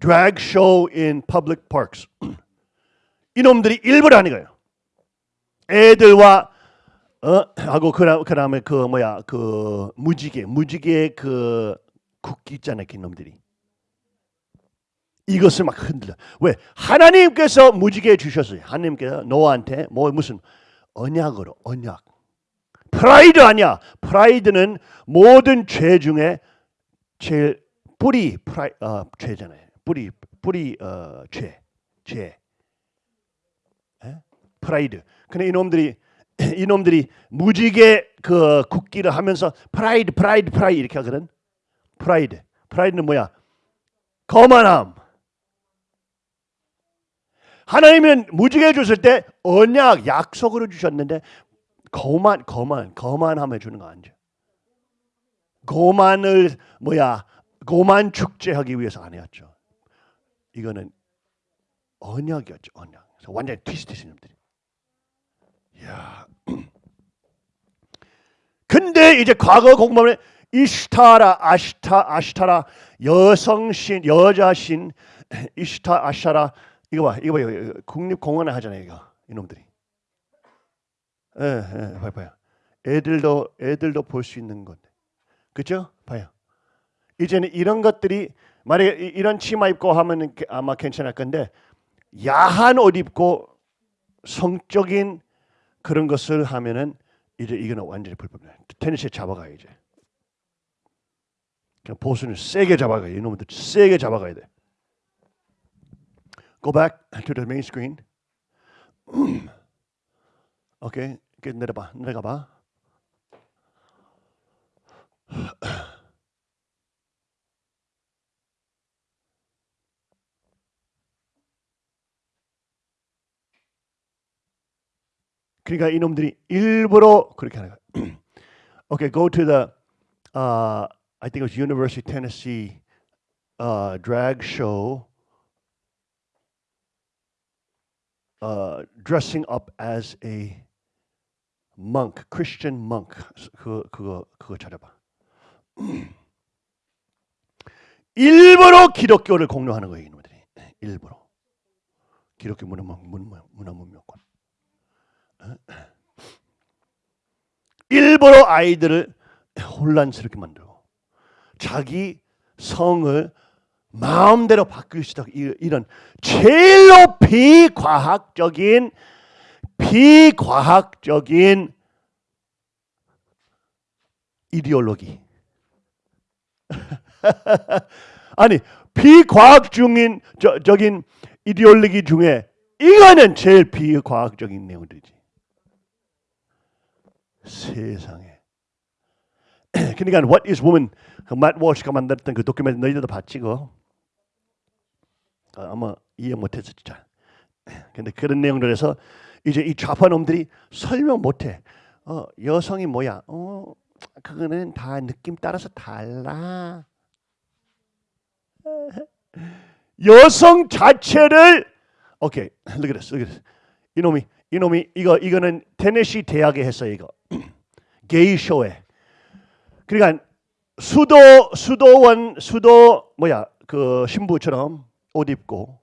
drag show in public parks. <clears throat> 이놈들이 일부러 하는 거예요. 애들과 어 하고 그다 그다음에 그 뭐야 그 무지개 무지개 그 국기 있잖아요, 그 놈들이. 이것을 막 흔들려. 왜? 하나님께서 무지개 주셨어요. 하나님께서 노아한테 뭐 무슨 언약으로 언약. 프라이드 아니야. 프라이드는 모든 죄 중에 제일 뿌리 프라이 어, 죄잖아요. 뿌리 뿌리 어, 죄 죄. 에? 프라이드. 근데 이놈들이 <clears throat> 이놈들이 무지개 그 국기를 하면서 프라이드 프라이드 프라이드 이렇게 하거든. 프라이드. 프라이드는 뭐야? 거만함. 하나님은 무지개 줬을 때 언약 약속으로 주셨는데 거만 거만 거만함에 주는 거 아니죠. 거만을 뭐야 거만 축제하기 위해서 아니었죠. 이거는 언약이었죠. 언약. 그래서 완전히 트위스트 놈들이. 야. <clears throat> 근데 이제 과거 공부하면 이슈타라 아시타 아시타라 여성신 여자신 <clears throat> 이슈타 아시타라 이거 봐 이거 봐요 국립공원에 하잖아요 이거 이놈들이 예, 예, 봐요 봐요 애들도 애들도 볼 수 있는 건데 그죠 봐요 이제는 이런 것들이 만약에 이- 이런 치마 입고 하면 아마 괜찮을 건데 야한 옷 입고 성적인 그런 것을 하면은 이제 이거는 완전히 불법이에요. 테니스에 잡아가야 이제. 그냥 보수는 세게 잡아가야 돼. 이놈들 세게 잡아가야 돼. Go back to the main screen. <clears throat> 오 케이, okay. 내려봐, 내려가봐. 그러니까 이놈들이 일부러 그렇게 하는 거야. <clears throat> okay, go to the uh, I think it was University of Tennessee uh, drag show uh, dressing up as a monk, Christian monk. 그 그거 그거 찾아봐. <clears throat> 일부러 기독교를 공유하는 거예요, 이놈들이. 일부러. 기독교 문화 문화 문화 문명권. <clears throat> 일부러 아이들을 혼란스럽게 만들고 자기 성을 마음대로. 이- 이런 제일로 비과학적인 비과학적인 이데올로기. <laughs> 아니 비과학 중인 저, 적인 이데올로기 중에 이거는 제일 비과학적인 내용들이지. 세상에. <clears throat> 그러니까 What is Woman 그맛 워시가 만들었던 그 도큐멘트 너희들도 봤지 그거? 어, 아마 이해 못했어 진짜. <clears throat> 근데 그런 내용들에서 이제 이 좌파 놈들이 설명 못해. 어 여성이 뭐야? 어 그거는 다 느낌 따라서 달라. <laughs> 여성 자체를 오케이 look at this, look at this. 이놈이 이놈이 이거 이거는 테네시 대학에 했어 이거 <clears throat> 게이 쇼에. 그러니까 수도 수도원 수도 뭐야 그 신부처럼 옷 입고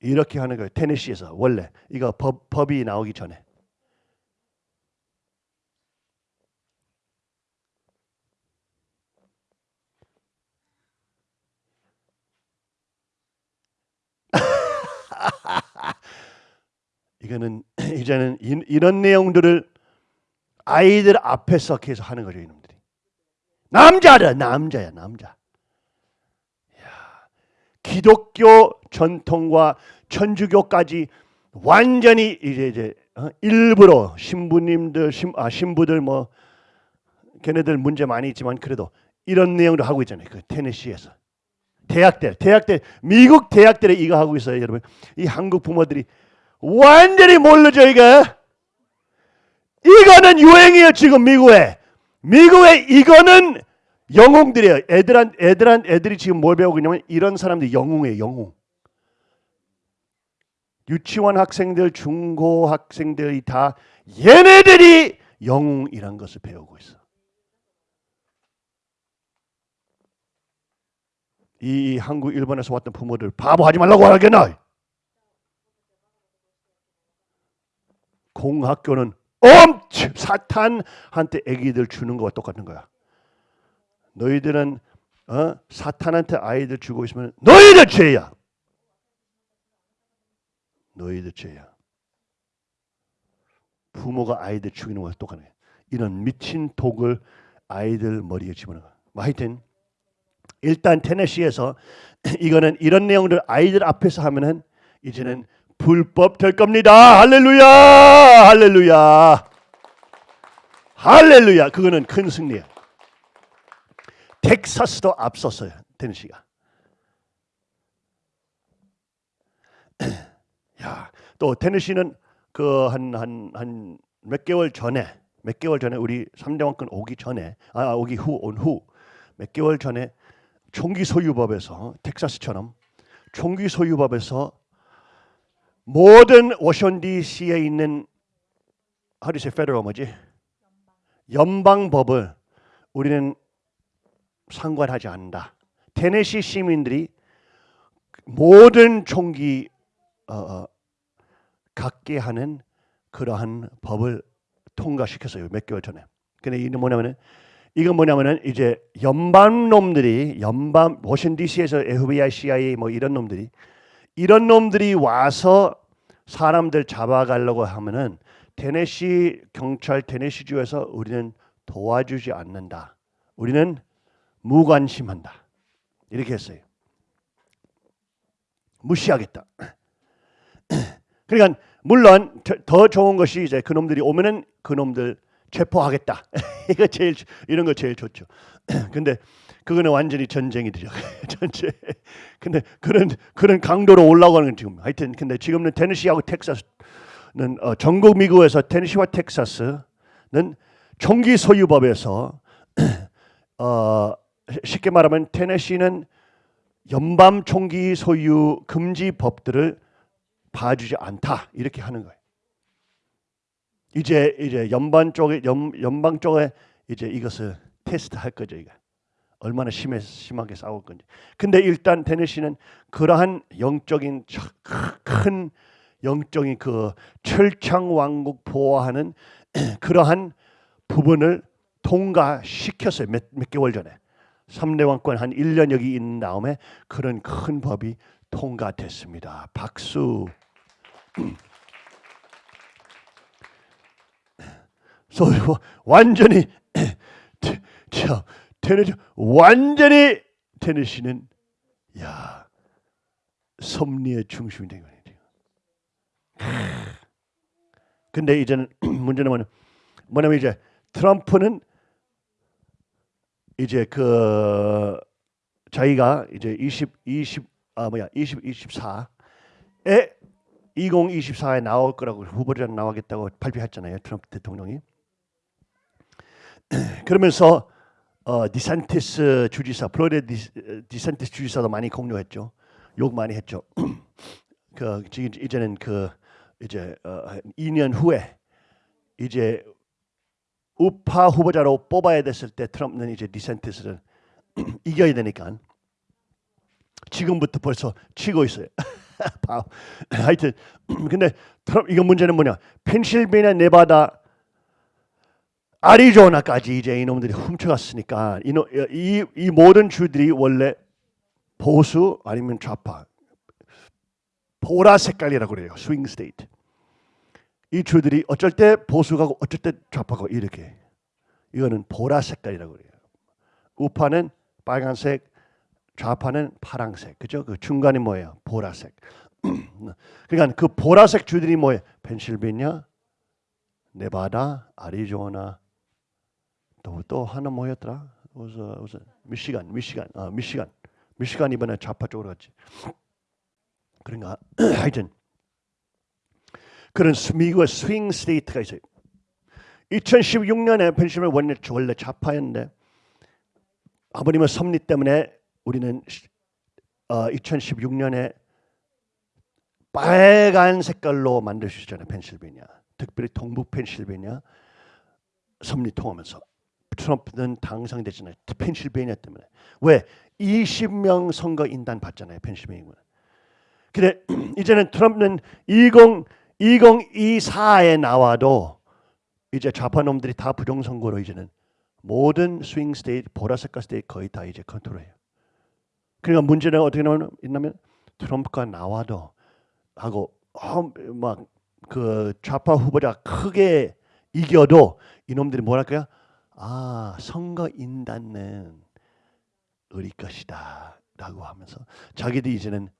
이렇게 하는 거예요. 테네시에서 원래 이거 법, 법이 나오기 전에. <laughs> 이거는 <clears throat> 이제는 이, 이런 내용들을 아이들 앞에서 계속 하는 거죠 이놈들이. 남자다 남자야 남자. 기독교 전통과 천주교까지 완전히 이제 이제 어? 일부러 신부님들 신, 아 신부들 뭐 걔네들 문제 많이 있지만 그래도 이런 내용도 하고 있잖아요. 그 테네시에서 대학들 대학들 미국 대학들에 이거 하고 있어요, 여러분. 이 한국 부모들이 완전히 모르죠 이거. 이거는 유행이에요 지금 미국에. 미국에 이거는 영웅들이에요. 애들한 애들한 애들이 지금 뭘 배우고 있냐면 이런 사람들이 영웅이에요. 영웅. 유치원 학생들, 중고 학생들이 다 얘네들이 영웅이란 것을 배우고 있어. 이 한국, 일본에서 왔던 부모들 바보 하지 말라고 하겠나? 공학교는 엄청 사탄한테 아기들 주는 거와 똑같은 거야. 너희들은 어? 사탄한테 아이들 주고 있으면 너희들 죄야. 너희들 죄야. 부모가 아이들 죽이는 거와 똑같네. 이런 미친 독을 아이들 머리에 집어넣어. 뭐 하여튼 일단 테네시에서 <clears throat> 이거는 이런 내용들 아이들 앞에서 하면은 이제는 불법 될 겁니다. 할렐루야, 할렐루야, 할렐루야. 그거는 큰 승리야. 텍사스도 앞섰어요. 테네시가. <clears throat> 야, 또 테네시는 그 한 한 한 몇 개월 전에 몇 개월 전에 우리 3대 왕권 오기 전에 아 오기 후 온 후 몇 개월 전에 총기 소유법에서 텍사스처럼 총기 소유법에서 모든 워싱턴 D.C.에 있는 say federal 뭐지? 연방법을 우리는 상관하지 않는다. 테네시 시민들이 모든 총기 어, 어, 갖게 하는 그러한 법을 통과시켰어요. 몇 개월 전에. 근데 이게 뭐냐면은 이건 뭐냐면은 이제 연방 놈들이 연방 워싱턴 D.C.에서 FBI, CIA 뭐 이런 놈들이 이런 놈들이 와서 사람들 잡아가려고 하면은 테네시 경찰 테네시 주에서 우리는 도와주지 않는다. 우리는 무관심한다. 이렇게 했어요. 무시하겠다. <clears throat> 그러니까 물론 더- 더 좋은 것이 이제 그놈들이 오면은 그놈들 체포하겠다. <laughs> 이거 제일 이런 거 제일 좋죠. <clears throat> 근데 그거는 완전히 전쟁이 되죠. <laughs> 전쟁. 근데 그런 그런 강도로 올라가는 건 지금 하여튼 근데 지금은 테네시하고 텍사스는 어, 전국 미국에서 테네시와 텍사스는 총기 소유법에서 <clears throat> 어, 쉽게 말하면 테네시는 연방 총기 소유 금지 법들을 봐주지 않다 이렇게 하는 거예요. 이제 이제 연방 쪽에 연, 연방 쪽에 이제 이것을 테스트할 거죠 이거 얼마나 심해 심하게 싸울 건지. 근데 일단 테네시는 그러한 영적인 저- 큰 영적인 그 철창 왕국 보호하는 <clears throat> 그러한 부분을 통과시켰어요 몇, 몇 개월 전에. 삼대 왕권 한 1년 여기 있는 다음에 그런 큰 법이 통과됐습니다. 박수. <clears throat> 소 완전히 테- 저 테네시 완전히 테네시는 야 섭리의 중심이 된 거예요. <clears throat> 근데 이제는 <clears throat> 문제는 뭐냐, 뭐냐면 이제 트럼프는 이제 그 자기가 이제 20 20 아 뭐야 20 24에 2024에 나올 거라고 후보자 나오겠다고 발표했잖아요. 트럼프 대통령이. <clears throat> 그러면서 어, 디산티스 주지사, 플로리다 디, 디산티스 주지사도 많이 공격했죠. 욕 많이 했죠. <clears throat> 그 지금 이제는 그 이제 어, 한 2년 후에 이제 우파 후보자로 뽑아야 됐을 때 트럼프는 이제 디센티스를 <clears throat> 이겨야 되니까 지금부터 벌써 치고 있어요. <laughs> 바- 하여튼 <clears throat> 근데 트럼프 이거 문제는 뭐냐? 펜실베니아, 네바다, 아리조나까지 이제 이놈들이 훔쳐갔으니까 이노, 이, 이 모든 주들이 원래 보수 아니면 좌파 보라 색깔이라고 그래요. swing state. 이 주들이 어쩔 때 보수가고 어쩔 때 좌파고 이렇게. 이거는 보라 색깔이라고 그래요. 우파는 빨간색, 좌파는 파랑색. 그죠? 그 중간이 뭐예요? 보라색. <clears throat> 그러니까 그 보라색 주들이 뭐예요? 펜실베니아, 네바다, 아리조나 또, 또 하나 뭐였더라? 무슨 무슨 미시간, 미시간, 아 미시간, 미시간 이번에 좌파 쪽으로 갔지. 그런가 <clears throat> 하여튼 그런 스- 미국의 swing state가 있어요. 2016년에 펜실베니아 원래 원래 좌파였는데 아버님의 섭리 때문에 우리는 시- 어, 2016년에 빨간 색깔로 만들 수 있잖아요. 펜실베니아. 특별히 동북 펜실베니아 섭리 통하면서 트럼프는 당선됐잖아요. 펜실베니아 때문에. 왜? 20명 선거 인단 받잖아요. 펜실베니아. 근데 <clears throat> 이제는 트럼프는 20 2024에 나와도 이제 좌파 놈들이 다 부정 선거로 이제는 모든 swing state 보라색깔 state 거의 다 이제 컨트롤해요. 그러니까 문제는 어떻게 있냐면 트럼프가 나와도 하고 막그 좌파 후보자 크게 이겨도 이놈들이 뭐랄까요? 아 선거 인단은 우리 것이다 라고 하면서 자기들이 이제는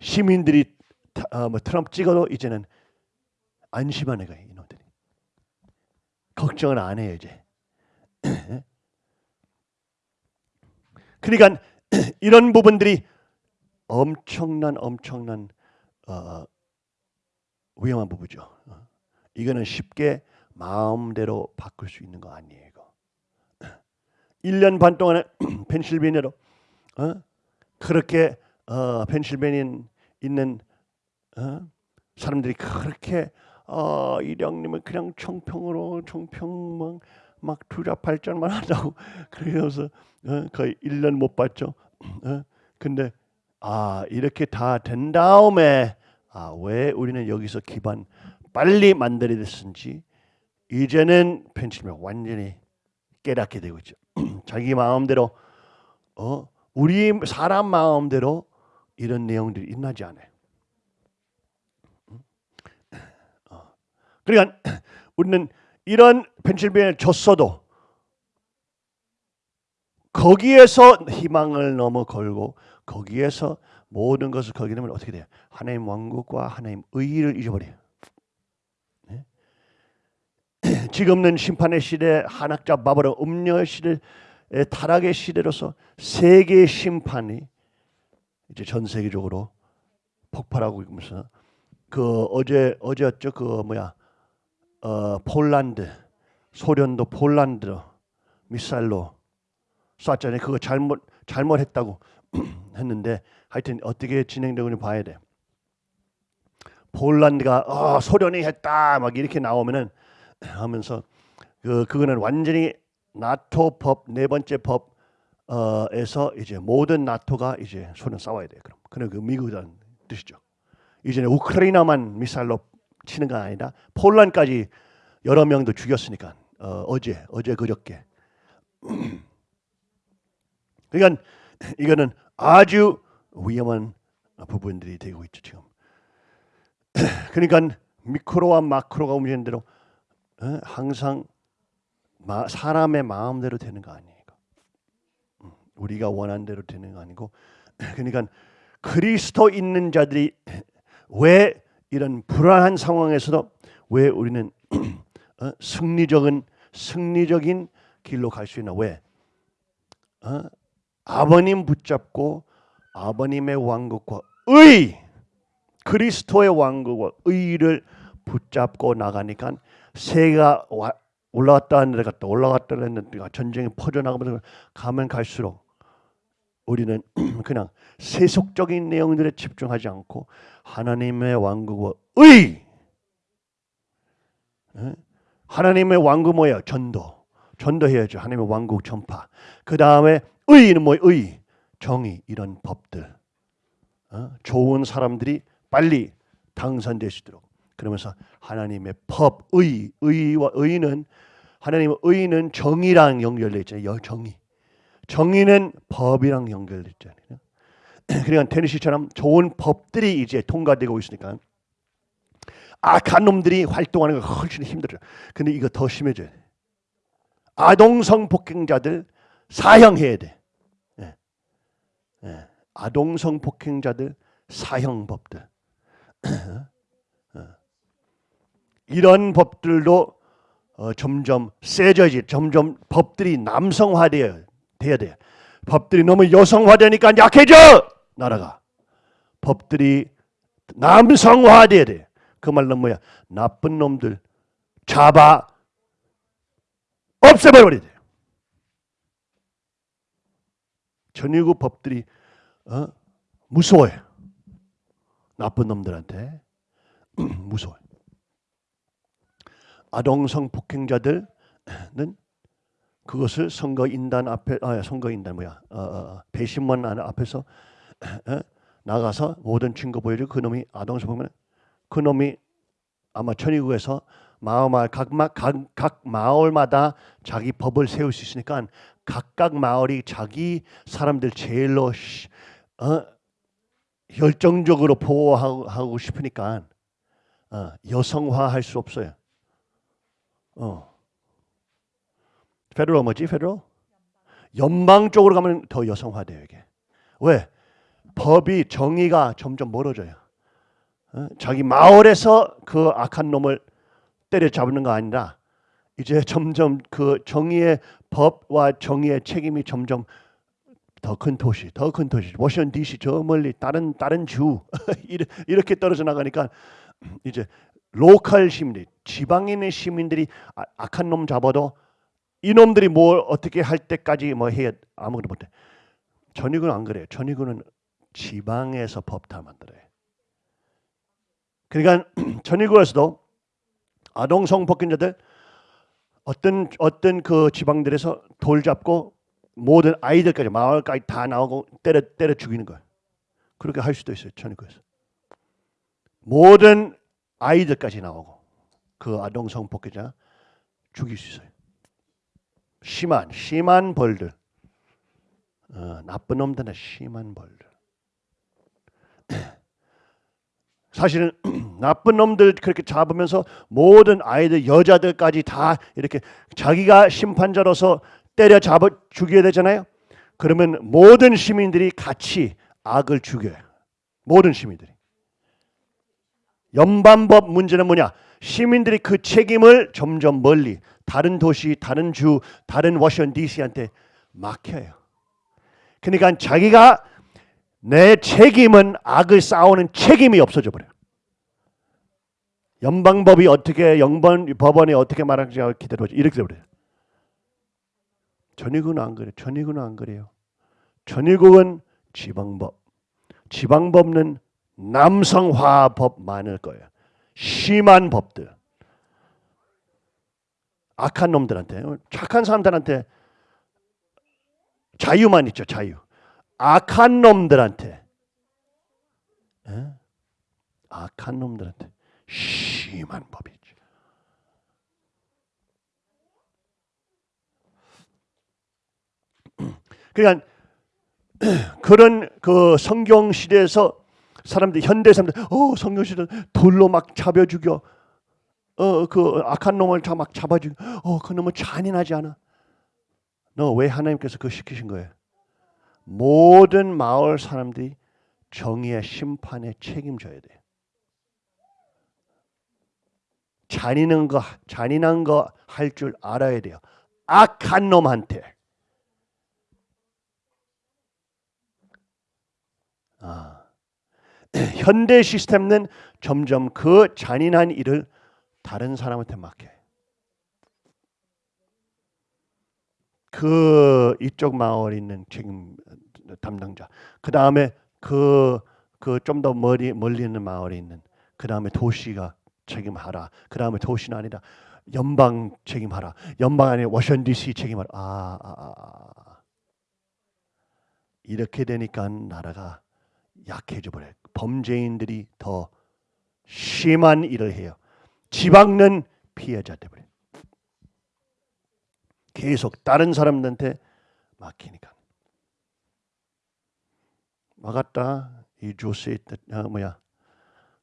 시민들이 타- 어, 뭐 트럼프 찍어도 이제는 안심하는 거예요 이놈들이 걱정을 안 해요 이제. <clears throat> 그러니까 <clears throat> 이런 부분들이 엄청난 엄청난 어, 위험한 부분이죠. 어. 이거는 쉽게 마음대로 바꿀 수 있는 거 아니에요. 이거. <clears throat> 1년 반 동안에 펜실베니아로 어? 그렇게 어, 펜실베니아 있는 어? 사람들이 그렇게 어, 이령님은 그냥 청평으로 청평만 막 투자 발전만 하자고 그래서 어, 거의 1년 못 봤죠. 어? 근데 아 이렇게 다 된 다음에 아 왜 우리는 여기서 기반 빨리 만들어야 됐는지 이제는 펜실베니아 완전히 깨닫게 되고 있죠. <clears throat> 자기 마음대로 어 우리 사람 마음대로 이런 내용들이 일어나지 않아요. 그러니까 <clears throat> 우리는 이런 펜실베니아 졌어도 거기에서 희망을 넘어 걸고 거기에서 모든 것을 거기 되면 어떻게 돼요? 하나님 왕국과 하나님 의를 잊어버려요. 네? <clears throat> 지금은 심판의 시대, 한학자 바벨론 음녀의 시대, 의 타락의 시대로서 세계 심판이 이제 전 세계적으로 폭발하고 있면서 그 어제 어제였죠 그 뭐야 어 폴란드 소련도 폴란드 미사일로 쐈잖아요. 그거 잘못 잘못했다고 <clears throat> 했는데 하여튼 어떻게 진행되는지 봐야 돼. 폴란드가 어, 소련이 했다 막 이렇게 나오면은 하면서 그 그거는 완전히 나토 법 네 번째 법에서 이제 모든 나토가 이제 소련 싸워야 돼. 그럼 그는 그 미국이라는 뜻이죠. 이제는 우크라이나만 미사일로 치는 건 아니라 폴란드까지 여러 명도 죽였으니까 어, 어제 어제 그저께 <clears throat> 그러니까 이거는 아주 위험한 부분들이 되고 있죠 지금. <clears throat> 그러니까 미크로와 마크로가 움직이는 대로 어? 항상 마, 사람의 마음대로 되는 거 아니에요. 음, 우리가 원하는 대로 되는 거 아니고 <clears throat> 그러니까 그리스도 있는 자들이 왜 이런 불안한 상황에서도 왜 우리는 <clears throat> 어? 승리적인 승리적인 길로 갈 수 있나 왜 어? 아버님 붙잡고 아버님의 왕국과 의 그리스도의 왕국과 의를 붙잡고 나가니까 새가 와- 올라갔다 내려갔다 올라갔다 내려갔다 전쟁이 퍼져나가면서 가면 갈수록 우리는 <clears throat> 그냥 세속적인 내용들에 집중하지 않고 하나님의 왕국과 의 예? 하나님의 왕국 뭐야 전도 전도해야죠 하나님의 왕국 전파 그 다음에 의는 뭐예요 의 정의 이런 법들 어? 좋은 사람들이 빨리 당선될 수 있도록 그러면서 하나님의 법, 의, 의와 의는 하나님의 의는 정의랑 연결돼 있잖아요. 여- 정의. 정의는 법이랑 연결돼 있잖아요. <clears throat> 그러니까 테니시처럼 좋은 법들이 이제 통과되고 있으니까 악한 놈들이 활동하는 거 훨씬 힘들어요. 근데 이거 더 심해져요. 아동성 폭행자들 사형해야 돼. 예. 예. 아동성 폭행자들 사형법들. 어. <clears throat> 이런 법들도 어, 점점 세져지 점점 법들이 남성화돼야 돼야 돼. 법들이 너무 여성화되니까 약해져 나라가. 법들이 남성화돼야 돼. 그 말은 뭐야? 나쁜 놈들 잡아 없애버려야 돼. 전유국 법들이 어? 무서워요. 나쁜 놈들한테 <clears throat> 무서워요. 아동성 폭행자들은 그것을 선거 인단 앞에 아 선거 인단 뭐야 어, 어, 배심원 안- 앞에서 어, 나가서 모든 증거 보여주고 그 놈이 아동성 보면 그 놈이 아마 천의국에서 마을 각, 마- 각, 각 마을마다 자기 법을 세울 수 있으니까 각각 마을이 자기 사람들 제일로 시- 어, 열정적으로 보호하고 하고 싶으니까 어, 여성화할 수 없어요. 어. 페더럴 뭐지? 페더럴? 연방 쪽으로 가면 더 여성화돼요 이게. 왜? 법이 정의가 점점 멀어져요. 어? 자기 마을에서 그 악한 놈을 때려잡는 거 아니라 이제 점점 그 정의의 법과 정의의 책임이 점점 더 큰 도시, 더 큰 도시, 워싱턴 D.C. 저 멀리 다른 다른 주 <laughs> 이렇게 떨어져 나가니까 이제 로컬 시민들, 지방인의 시민들이 아- 악한 놈 잡아도 이 놈들이 뭘 어떻게 할 때까지 뭐해 아무것도 못해. 전익은 안 그래요. 전익은 지방에서 법다 만들어요. 그러니까 <clears throat> 전익구에서도 아동 성폭행자들 어떤 어떤 그 지방들에서 돌 잡고 모든 아이들까지 마을까지 다 나오고 때려 때려 죽이는 거예요. 그렇게 할 수도 있어요. 전익구에서 모든 아이들까지 나오고 그 아동 성폭행자 죽일 수 있어요. 심한 심한 벌들 어, 나쁜 놈들은 심한 벌들 사실은 <clears throat> 나쁜 놈들 그렇게 잡으면서 모든 아이들 여자들까지 다 이렇게 자기가 심판자로서 때려 잡아 죽여야 되잖아요. 그러면 모든 시민들이 같이 악을 죽여요. 모든 시민들이. 연방법 문제는 뭐냐? 시민들이 그 책임을 점점 멀리 다른 도시, 다른 주, 다른 워싱턴 D.C.한테 맡겨요. 그러니까 자기가 내 책임은 악을 싸우는 책임이 없어져 버려요. 연방법이 어떻게 영번 법원이 어떻게 말하는지 기다려보죠. 이렇게 돼버려요. 전위국은 안 그래요. 전위국은 안 그래요. 전위국은 지방법. 지방법은 남성화법 많을 거예요. 심한 법들. 악한 놈들한테 착한 사람들한테 자유만 있죠. 자유. 악한 놈들한테. 에? 악한 놈들한테. 심한 법이죠. 그러니까 <clears throat> 그런 그 성경 시대에서 사람들 현대 사람들 어 성경 시대 돌로 막 잡아 죽여. 어 그 악한 놈을 다 막 잡아 죽여. 어그 놈은 잔인하지 않아. 너 왜 하나님께서 그거 시키신 거예요 모든 마을 사람들이 정의의 심판에 책임져야 돼요 잔인한 거 잔인한 거 할 줄 알아야 돼요. 악한 놈한테. 아, <clears throat> 현대 시스템은 점점 그 잔인한 일을 다른 사람한테 맡겨요. 그 이쪽 마을에 있는 책임 담당자. 그 다음에 그 그 좀 더 멀리 멀리 있는 마을에 있는. 그 다음에 도시가 책임하라. 그 다음에 도시는 아니라 연방 책임하라. 연방 아니라 워싱턴 D.C. 책임하라. 아, 아, 아, 아. 이렇게 되니까 나라가 약해져 버려요. 범죄인들이 더 심한 일을 해요. 지방은 피해자 돼 버려요. 계속 다른 사람들한테 맡기니까. 막았다. 이 조세 어, 뭐야?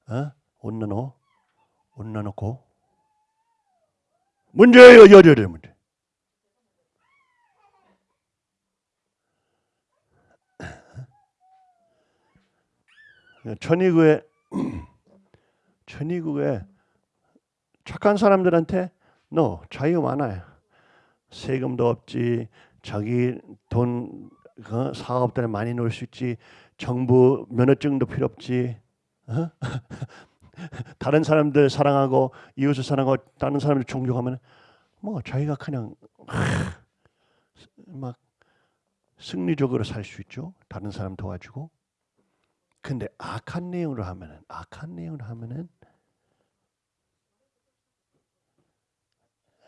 어? 온나노 온나놓고 문제예요 여자들 문제. 천의국에 <clears throat> 천의국에 착한 사람들한테 너 자유 많아요. 세금도 없지. 자기 돈그 사업들에 많이 놀수 있지. 정부 면허증도 필요 없지. 어? <laughs> 다른 사람들 사랑하고 이웃을 사랑하고 다른 사람들 존경하면 뭐 자기가 그냥 막 승리적으로 살 수 있죠. 다른 사람 도와주고. 근데 악한 내용으로 하면은 악한 내용으로 하면은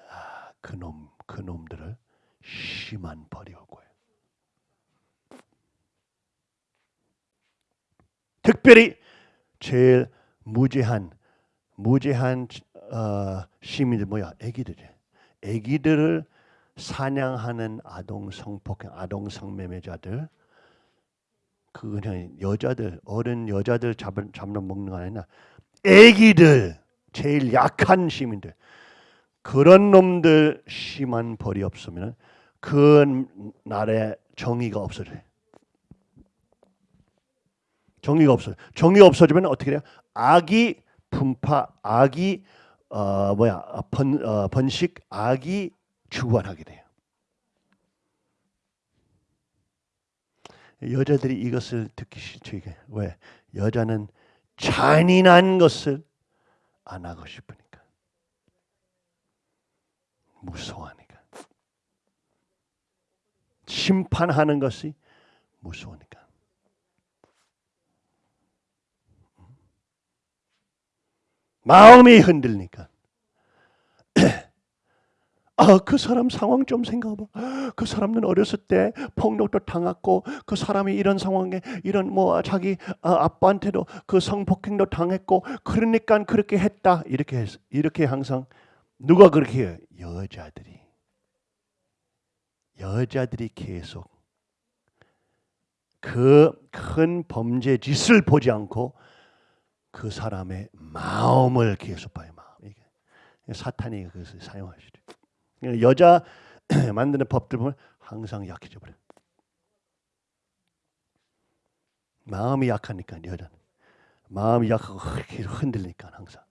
아, 그놈 그 놈들을 심한 벌이 올 거예요. 특별히 제일 무죄한 무죄한 어, 시민들 뭐야? 애기들이. 애기들을 사냥하는 아동 성폭행, 아동 성매매자들 그 그냥 여자들 어른 여자들 잡는 먹는 거 아니라 애기들 제일 약한 시민들 그런 놈들 심한 벌이 없으면 그 나라에 정의가 없어져요. 정의가 없어요. 정의가 없어지면 어떻게 돼요? 악이 분파, 악이 어 뭐야 번 어, 번식, 악이 주관하게 돼요. 여자들이 이것을 듣기 싫죠 이게 왜 여자는 잔인한 것을 안 하고 싶으니까 무서워하니까 심판하는 것이 무서우니까 마음이 흔들리니까 <clears throat> 아, 그 사람 상황 좀 생각해봐. <gasps> 그 사람은 어렸을 때 폭력도 당했고, 그 사람이 이런 상황에 이런 뭐 자기 아, 아빠한테도 그 성폭행도 당했고, 그러니까 그렇게 했다. 이렇게 했, 이렇게 항상 누가 그렇게 해요? 여자들이. 여자들이 계속 그 큰 범죄 짓을 보지 않고 그 사람의 마음을 계속 봐요. 마음. 이게 사탄이 그것을 사용하시죠. 여자 <clears throat> 만드는 법들 보면 항상 약해져 버려. 마음이 약하니까 여자는 마음이 약하고 흔들리니까 항상.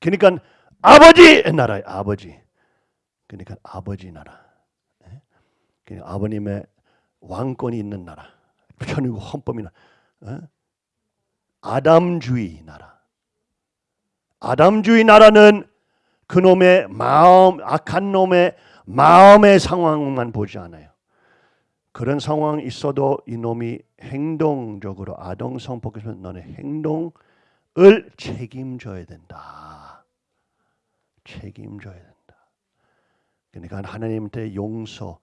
그러니까 아버지 나라의 아버지. 그러니까 아버지 나라. 그러니까 아버님의 왕권이 있는 나라. 천국 헌법이나 어? 아담주의 나라. 아담주의 나라는 그놈의 마음, 악한 놈의 마음의 상황만 보지 않아요. 그런 상황 있어도 이놈이 행동적으로 아동 성폭행에서 너네 행동을 책임져야 된다. 책임져야 된다. 그러니까 하나님한테 용서,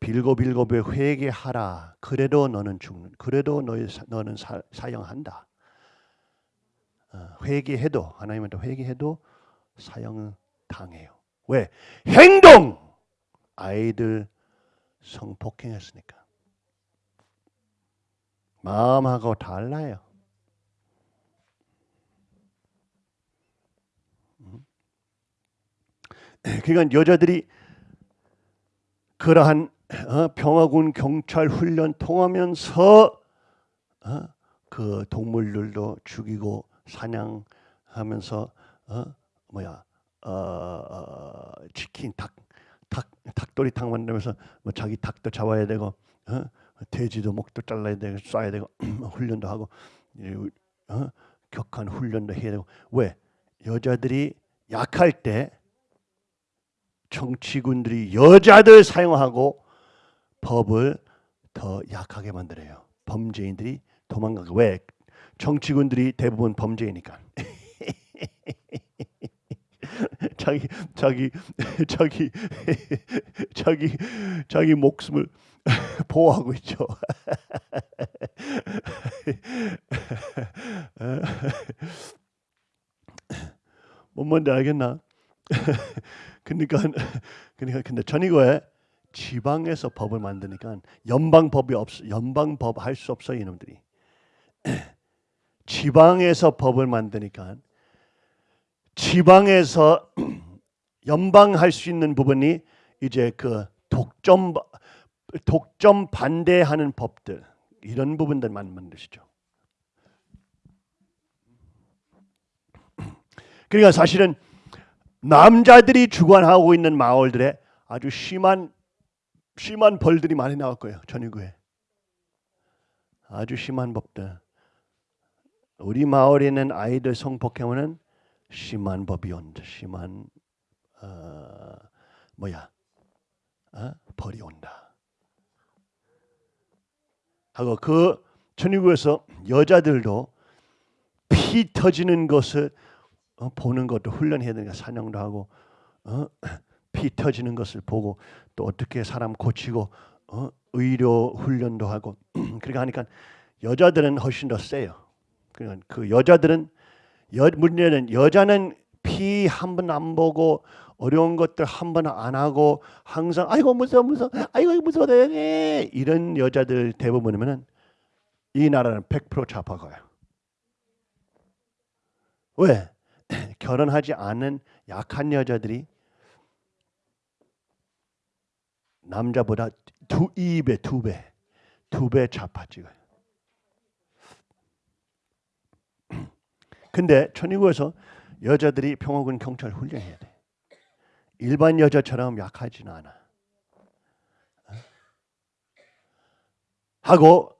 빌고 빌고에 회개하라. 그래도 너는 죽는. 그래도 너희 너는 사, 사형한다. 어, 회개해도 하나님한테 회개해도 사형을 당해요. 왜? 행동! 아이들 성폭행했으니까. 마음하고 달라요. 그러니까 여자들이 그러한 어, 평화군 경찰 훈련 통하면서 어, 그 동물들도 죽이고 사냥하면서 어, 뭐야 어, 어, 치킨 닭, 닭 닭도리탕 만들면서 뭐 자기 닭도 잡아야 되고 어? 돼지도 목도 잘라야 되고 쏴야 되고 <clears throat> 훈련도 하고 이, 어? 격한 훈련도 해야 되고 왜 여자들이 약할 때 정치군들이 여자들 사용하고 법을 더 약하게 만들어요. 범죄인들이 도망가고 왜 정치군들이 대부분 범죄이니까 <laughs> 자기 자기 자기 자기 자기 목숨을 <laughs> 보호하고 있죠. <laughs> 뭔 뭔지 알겠나? 그러니까 <laughs> 그러니까 근데 전이거에 지방에서 법을 만드니까 연방 법이 없 연방 법 할 수 없어 이놈들이 <clears throat> 지방에서 법을 만드니까 지방에서 <clears throat> 연방 할 수 있는 부분이 이제 그 독점 독점 반대하는 법들 이런 부분들만 만드시죠. <clears throat> 그러니까 사실은 남자들이 주관하고 있는 마을들에 아주 심한 심한 벌들이 많이 나올 거예요. 전유구에 아주 심한 법들. 우리 마을에 있는 아이들 성폭행은 심한 법이 온다. 심한 어, 뭐야 어? 벌이 온다. 하고 그 천유구에서 여자들도 피 터지는 것을 어, 보는 것도 훈련해야 되니까 사냥도 하고 어? <clears throat> 피 터지는 것을 보고 또 어떻게 사람 고치고 어? 의료 훈련도 하고 <clears throat> 그렇게 하니까 여자들은 훨씬 더 세요. 그러니까 그 여자들은 여, 문제는 여자는 피 한 번 안 보고 어려운 것들 한 번 안 하고 항상 아이고 무서워 무서워 아이고 무서워 네 이런 여자들 대부분이면은 이 나라는 100% 좌파가요. 왜? <clears throat> 결혼하지 않은 약한 여자들이 남자보다 두 이배 두 배, 두배 찍어요. <clears throat> 근데 천의국에서 여자들이 평화군 경찰 훈련해야 돼. 일반 여자처럼 약하지는 않아. 어? 하고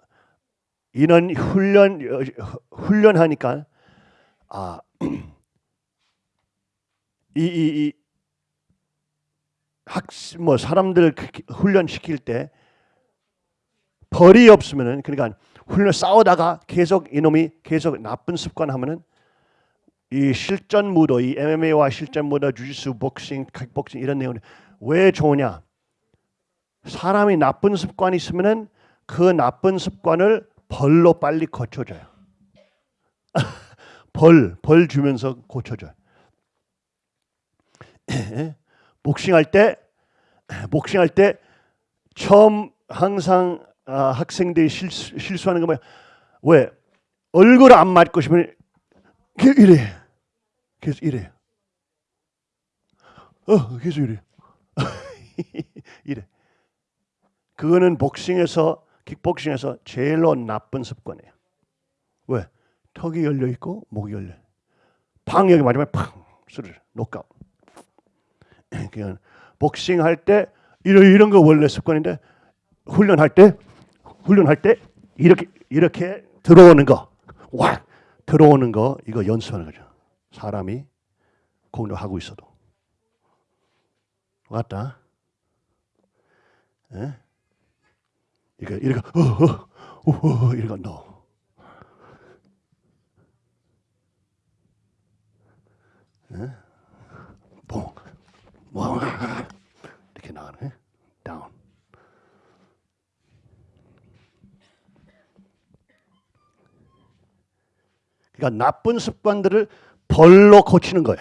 이런 훈련 훈련하니까 아 <clears throat> 이이이 학습 뭐 사람들 훈련 시킬 때 벌이 없으면은 그러니까 훈련 싸우다가 계속 이놈이 계속 나쁜 습관 하면은 이 실전 무도 이 MMA와 실전 무도 주짓수 복싱 킥복싱 이런 내용이 왜 좋으냐? 사람이 나쁜 습관이 있으면은 그 나쁜 습관을 벌로 빨리 고쳐줘요. <laughs> 벌, 벌 주면서 고쳐줘요 <clears throat> 복싱할 때 <clears throat> 복싱할 때 처음 항상 아, 학생들이 실수, 실수하는 거 뭐야? 왜? 얼굴 안 맞고 싶으면 이래. 계속 이래. 어 계속 이래. <laughs> 이래. 그거는 복싱에서 킥복싱에서 제일로 나쁜 습관이에요. 왜? 턱이 열려 있고 목이 열려 팡 여기 맞으면 팡! 소리를 녹아웃 <clears throat> 그냥 복싱 할 때 이런 이런 거 원래 습관인데 훈련할 때 훈련할 때 이렇게 이렇게 들어오는 거, 와 들어오는 거 이거 연습하는 거죠. 사람이 공격하고 있어도 왔다. 예? 이거 이거 어어 넣어. 예? 봉. 와 이렇게 나가네. 다운. 그러니까 나쁜 습관들을 벌로 고치는 거예요.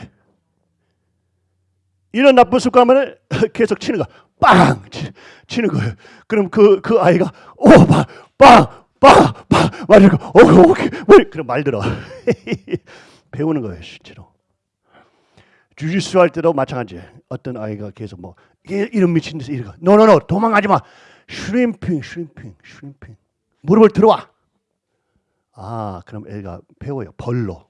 이런 나쁜 습관을 계속 치는 거, 빵 치, 치는 거예요. 그럼 그 그 아이가 오 빵 빵 빵 빵 말이고 오 오케이 뭐 그럼 말 들어 배우는 거예요 실제로. 주짓수 할 때도 마찬가지. 어떤 아이가 계속 뭐 이- 이런 미친 데서 이러고 no no no 도망가지 마. shrimping shrimping shrimping 무릎을 들어와. 아 그럼 애가 배워요 벌로.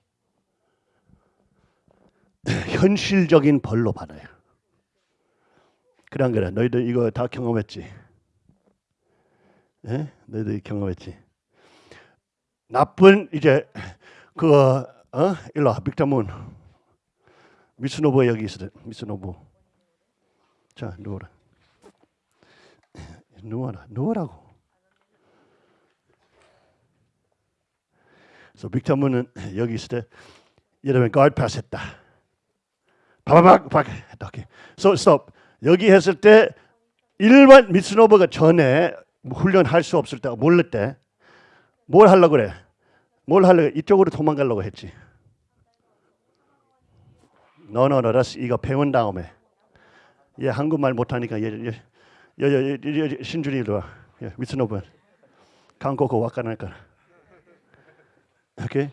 <laughs> 현실적인 벌로 받아요. 그래 안 그래? 너희들 이거 다 경험했지? 예? 너희들 경험했지? 나쁜 이제 그 어? 일로 와 빅타문 미스노부 여기 있어 미스노부 자 누워라. 누워라. 누워라고. 그래서 빅타문은 여기 있을 때 여러분 가드 패스 했다. 바바박 박 했다. 오케이. So stop. 여기 했을 때 일반 미스노버가 전에 훈련할 수 없을 때 몰랐 때뭘 하려고 그래? 뭘 하려고? 이쪽으로 도망가려고 했지 너너너 라스 이거 배운 다음에 얘 한국말 못하니까 얘얘얘얘 신준이 일로 와 예, 미스노버 한국어 와까나까 오케이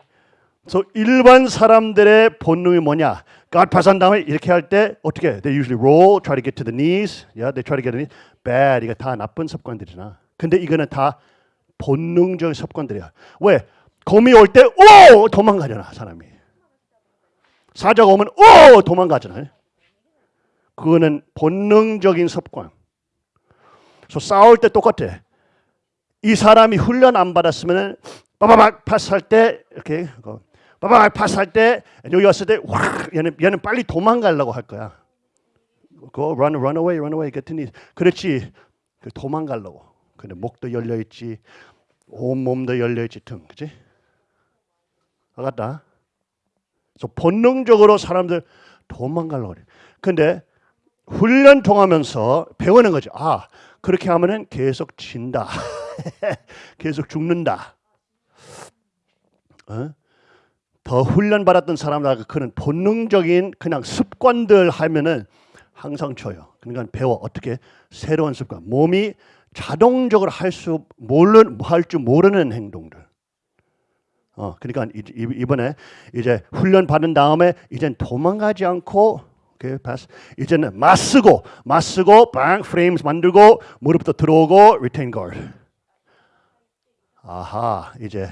So 일반 사람들의 본능이 뭐냐? God 파산 다음에 이렇게 할 때 어떻게? They usually roll, try to get to the knees. Yeah, they try to get to the knees. Bad. 이거 다 나쁜 습관들이잖아. 근데 이거는 다 본능적인 습관들이야. 왜? 곰이 올 때 오! 도망가잖아, 사람이. 사자가 오면 오! 도망가잖아요. 그거는 본능적인 습관. 그래서 싸울 때 똑같아. 이 사람이 훈련 안 받았으면 빠바박 파스할 때 이렇게 그 빠바박 파스할 때 여기 왔을 때확 얘는 얘는 빨리 도망가려고 할 거야. Go run run away run away knees. 그렇지 그 도망가려고. 근데 목도 열려 있지 온 몸도 열려 있지 등 그지? 알았다. 그래서 본능적으로 사람들 도망가려고 그래. 근데 훈련 통하면서 배우는 거죠. 아 그렇게 하면은 계속 진다. <laughs> 계속 죽는다. 어? 더 훈련 받았던 사람들 그는 본능적인 그냥 습관들 하면은 항상 쳐요. 그러니까 배워 어떻게 새로운 습관. 몸이 자동적으로 할 수 모르 할줄 모르는 행동들. 어, 그러니까 이번에 이제 훈련 받은 다음에 이젠 도망가지 않고 패스. 이제는 맞쓰고 맞쓰고 빵 프레임스 만들고 무릎도 들어오고 리테인 가드. 아하, 이제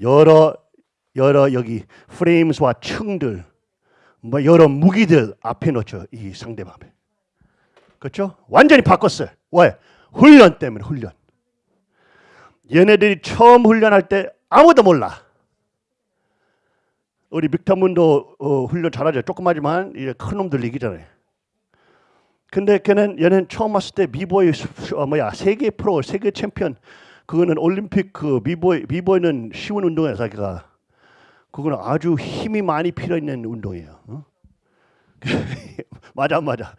여러 여러 여기 프레임스와 층들 뭐 여러 무기들 앞에 놓죠 이 상대방 앞에 그렇죠? 완전히 바꿨어요 왜? 훈련 때문에 훈련 얘네들이 처음 훈련할 때 아무도 몰라 우리 빅터문도 어, 훈련 잘하죠 조그마지만 이제 큰 놈들 이기잖아요 근데 걔는 얘는 처음 왔을 때 비보이 수- 어, 뭐야 세계 프로 세계 챔피언 그거는 올림픽 그 비보이 비보이는 쉬운 운동이야 자기가 그거는 아주 힘이 많이 필요 있는 운동이에요. 어? <laughs> 맞아 맞아.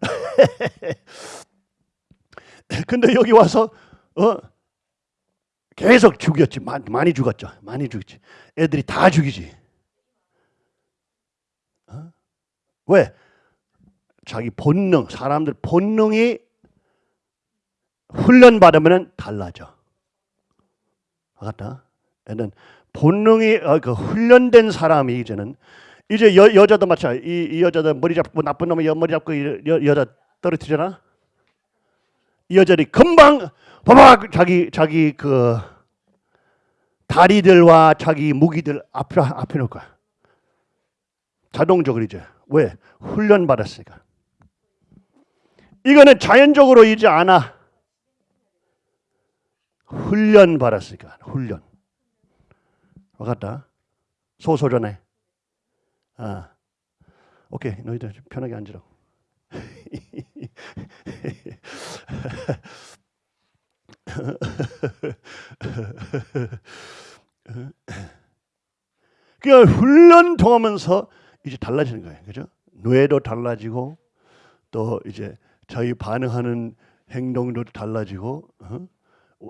<laughs> 근데 여기 와서 어 계속 죽였지. 많이, 죽었죠. 많이 죽였지. 애들이 다 죽이지. 어? 왜? 자기 본능 사람들 본능이 훈련 받으면 달라져. 알았다? 애는 본능이 어, 그 훈련된 사람이 이제는 이제 여, 여자도 마찬가지 이, 이 여자도 머리 잡고 나쁜 여- 머리 잡고 이 여, 여자 떨어뜨리잖아? 이 여자들이 금방 봐봐 자기 자기 그 다리들과 자기 무기들 앞에 앞에 놓을 거야. 자동적으로 이제. 왜? 훈련 받았으니까. 이거는 자연적으로 이제 않아 훈련 받았으니까 훈련. 와갔다. 소소전에 아 오케이 너희들 좀 편하게 앉으라고 <laughs> <laughs> 그냥 훈련 통하면서 이제 달라지는 거예요 그죠 뇌도 달라지고 또 이제 자기 반응하는 행동도 달라지고 어?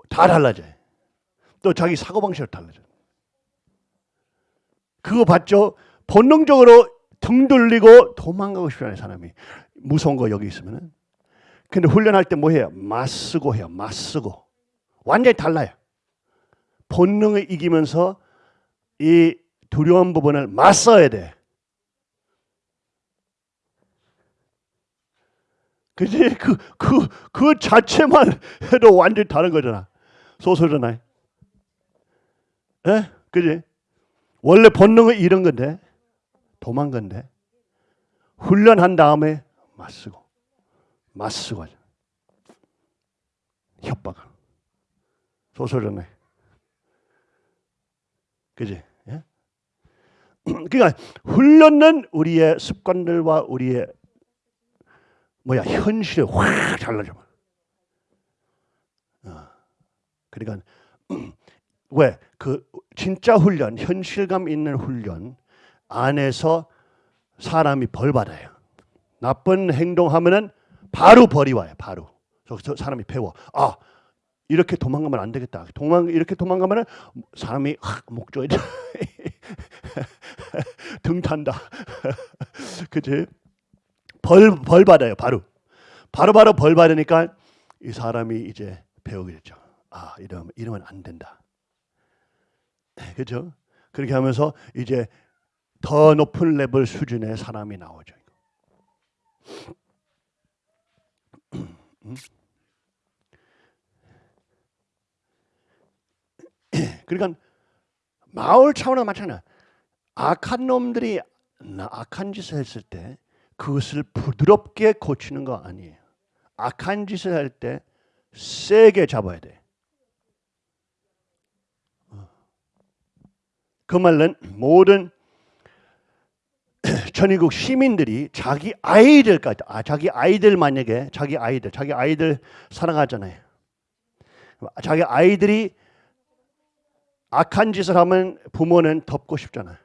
다 달라져요 또 자기 사고방식도 달라져요 그거 봤죠? 본능적으로 등 돌리고 도망가고 싶어하는 사람이 무서운 거 여기 있으면은 근데 훈련할 때 뭐 해요? 맞쓰고 해요. 맞쓰고 완전히 달라요. 본능을 이기면서 이 두려운 부분을 맞서야 돼. 그지? 그, 그, 그 자체만 해도 완전히 다른 거잖아. 소설잖아요. 예? 그지? 원래 본능은 이런 건데, 도망 건데, 훈련한 다음에 맞쓰고, 맞쓰고 하죠. 협박을. 소설잖아요. 그지? 예? <clears throat> 그러니까 훈련은 우리의 습관들과 우리의 뭐야 현실에 확 달라져. 어. 그러니까 <clears throat> 왜 그 진짜 훈련, 현실감 있는 훈련 안에서 사람이 벌 받아요. 나쁜 행동하면은 바로 벌이 와요. 바로. 저 사람이 배워. 아 이렇게 도망가면 안 되겠다. 도망 이렇게 도망가면은 사람이 확 목조에 <laughs> 등 탄다. <laughs> 그지? 벌, 벌 받아요. 바로. 바로 바로 벌 받으니까 이 사람이 이제 배우게 됐죠. 아, 이러면, 이러면 안 된다. 그죠? 그렇게 하면서 이제 더 높은 레벨 수준의 사람이 나오죠. <clears throat> 음? <clears throat> 그러니까 마을 차원은 마찬가지야. 악한 놈들이 악한 짓을 했을 때 그것을 부드럽게 고치는 거 아니에요. 악한 짓을 할 때 세게 잡아야 돼. 어. 그 말은 모든 <clears throat> 천의국 시민들이 자기 아이들까지, 아, 자기 아이들 만약에 자기 아이들, 자기 아이들 사랑하잖아요. 자기 아이들이 악한 짓을 하면 부모는 덮고 싶잖아요.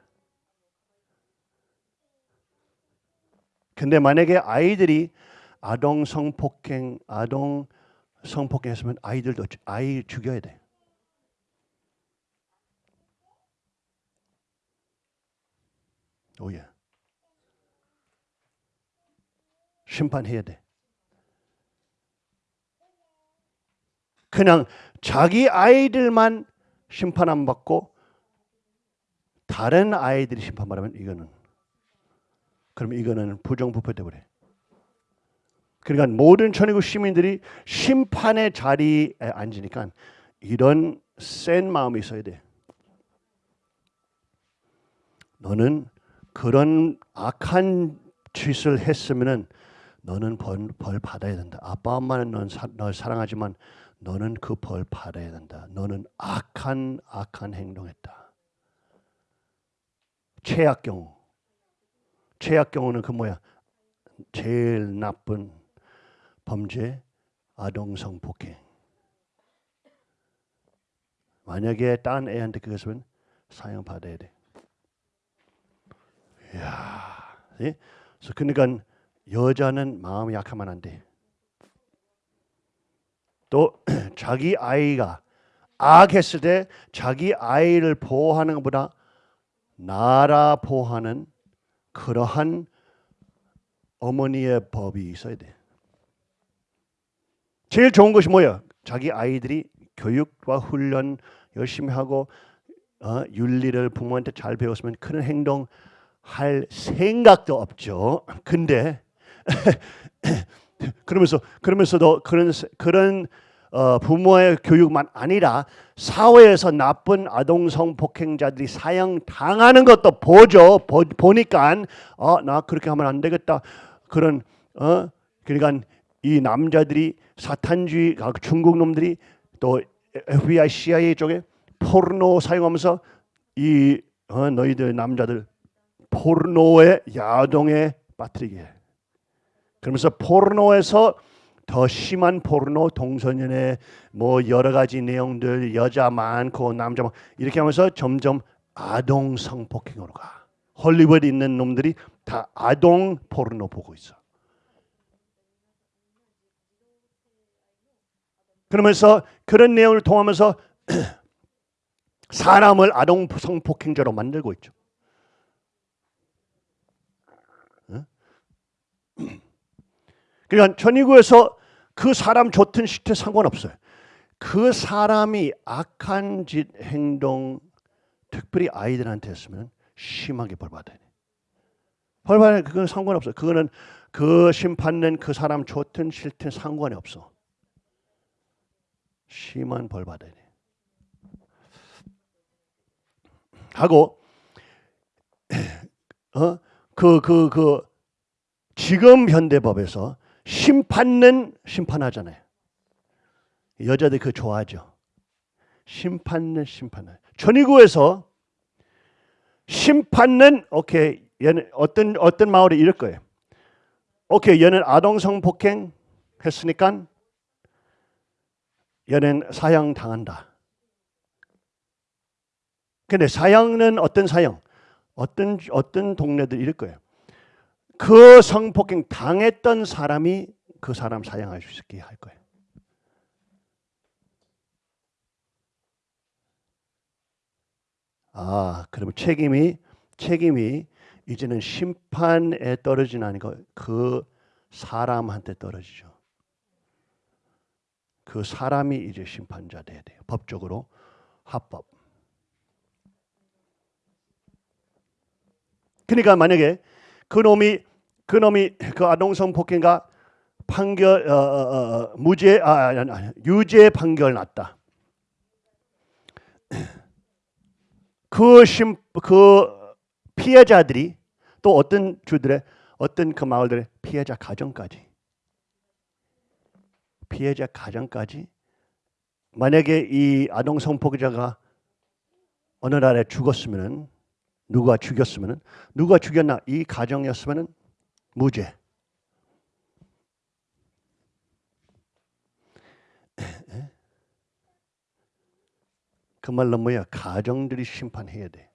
근데 만약에 아이들이 아동 성폭행, 아동 성폭행 했으면 아이들도 아이 죽여야 돼. 오예. 심판해야 돼. 그냥 자기 아이들만 심판 안 받고 다른 아이들이 심판받으면 이거는 그럼 이거는 부정부패 돼 버려. 그러니까 모든 천의국 시민들이 심판의 자리에 앉으니까 이런 센 마음이 있어야 돼. 너는 그런 악한 짓을 했으면은 너는 벌, 벌 받아야 된다. 아빠 엄마는 넌 사, 널 사랑하지만 너는 그 벌 받아야 된다. 너는 악한 악한 행동했다. 최악 경우. 최악 경우는 그 뭐야? 제일 나쁜 범죄 아동 성폭행. 만약에 딴 애한테 그것은 사형 받아야 돼. 이야, 예? 그래서 그러니까 여자는 마음이 약하면 안 돼. 또 <clears throat> 자기 아이가 악했을 때 자기 아이를 보호하는 것보다 나라 보호하는 그러한 어머니의 법이 있어야 돼. 제일 좋은 것이 뭐야? 자기 아이들이 교육과 훈련 열심히 하고 어, 윤리를 부모한테 잘 배웠으면 그런 행동 할 생각도 없죠. 근데 <clears throat> <clears throat> 그러면서 그러면서도 그런 그런 어, 부모의 교육만 아니라 사회에서 나쁜 아동 성폭행자들이 사형 당하는 것도 보죠. 보, 보니까 어, 나 그렇게 하면 안 되겠다. 그런 어 그러니까 이 남자들이 사탄주의 중국 놈들이 또 FBI, CIA 쪽에 포르노 사용하면서 이 어, 너희들 남자들 포르노의 야동에 빠뜨리게 해. 그러면서 포르노에서 더 심한 포르노 동성연애 뭐 여러 가지 내용들 여자 많고 남자 많고 이렇게 하면서 점점 아동 성폭행으로 가. 헐리우드에 있는 놈들이 다 아동 포르노 보고 있어. 그러면서 그런 내용을 통하면서 <clears throat> 사람을 아동 성폭행자로 만들고 있죠. 그러니까 천의구에서 그 사람 좋든 싫든 상관없어요. 그 사람이 악한 짓 행동 특별히 아이들한테 했으면 심하게 벌받아야 돼. 벌받아야 그건 상관없어. 그거는 그 심판은 그 사람 좋든 싫든 상관이 없어. 심한 벌받아야 돼. 하고 어그 그 그 지금 현대법에서 심판은 심판하잖아요. 여자들 그 좋아하죠. 심판은 심판을. 천의구에서 심판은 오케이 얘는 어떤 어떤 마을이 이럴 거예요. 오케이 얘는 아동성 폭행 했으니까 얘는 사형 당한다. 근데 사형은 어떤 사형? 어떤 어떤 동네들 이럴 거예요. 그 성폭행 당했던 사람이 그 사람 사형할 수 있게 할 거예요. 아, 그러면 책임이 책임이 이제는 심판에 떨어지는 아니고 그 사람한테 떨어지죠. 그 사람이 이제 심판자 돼야 돼요. 법적으로 합법. 그러니까 만약에 그 놈이 그 놈이 그 아동성 폭행가 판결 어, 어, 어, 무죄 아, 유죄 판결 났다. 그심그 그 피해자들이 또 어떤 주들의 어떤 그 마을들의 피해자 가정까지 피해자 가정까지 만약에 이 아동 성폭력자가 어느 날에 죽었으면은 누가 죽였으면은 누가 죽였나 이 가정이었으면은 무죄. 그 말로 뭐야? 가정들이 심판해야 돼.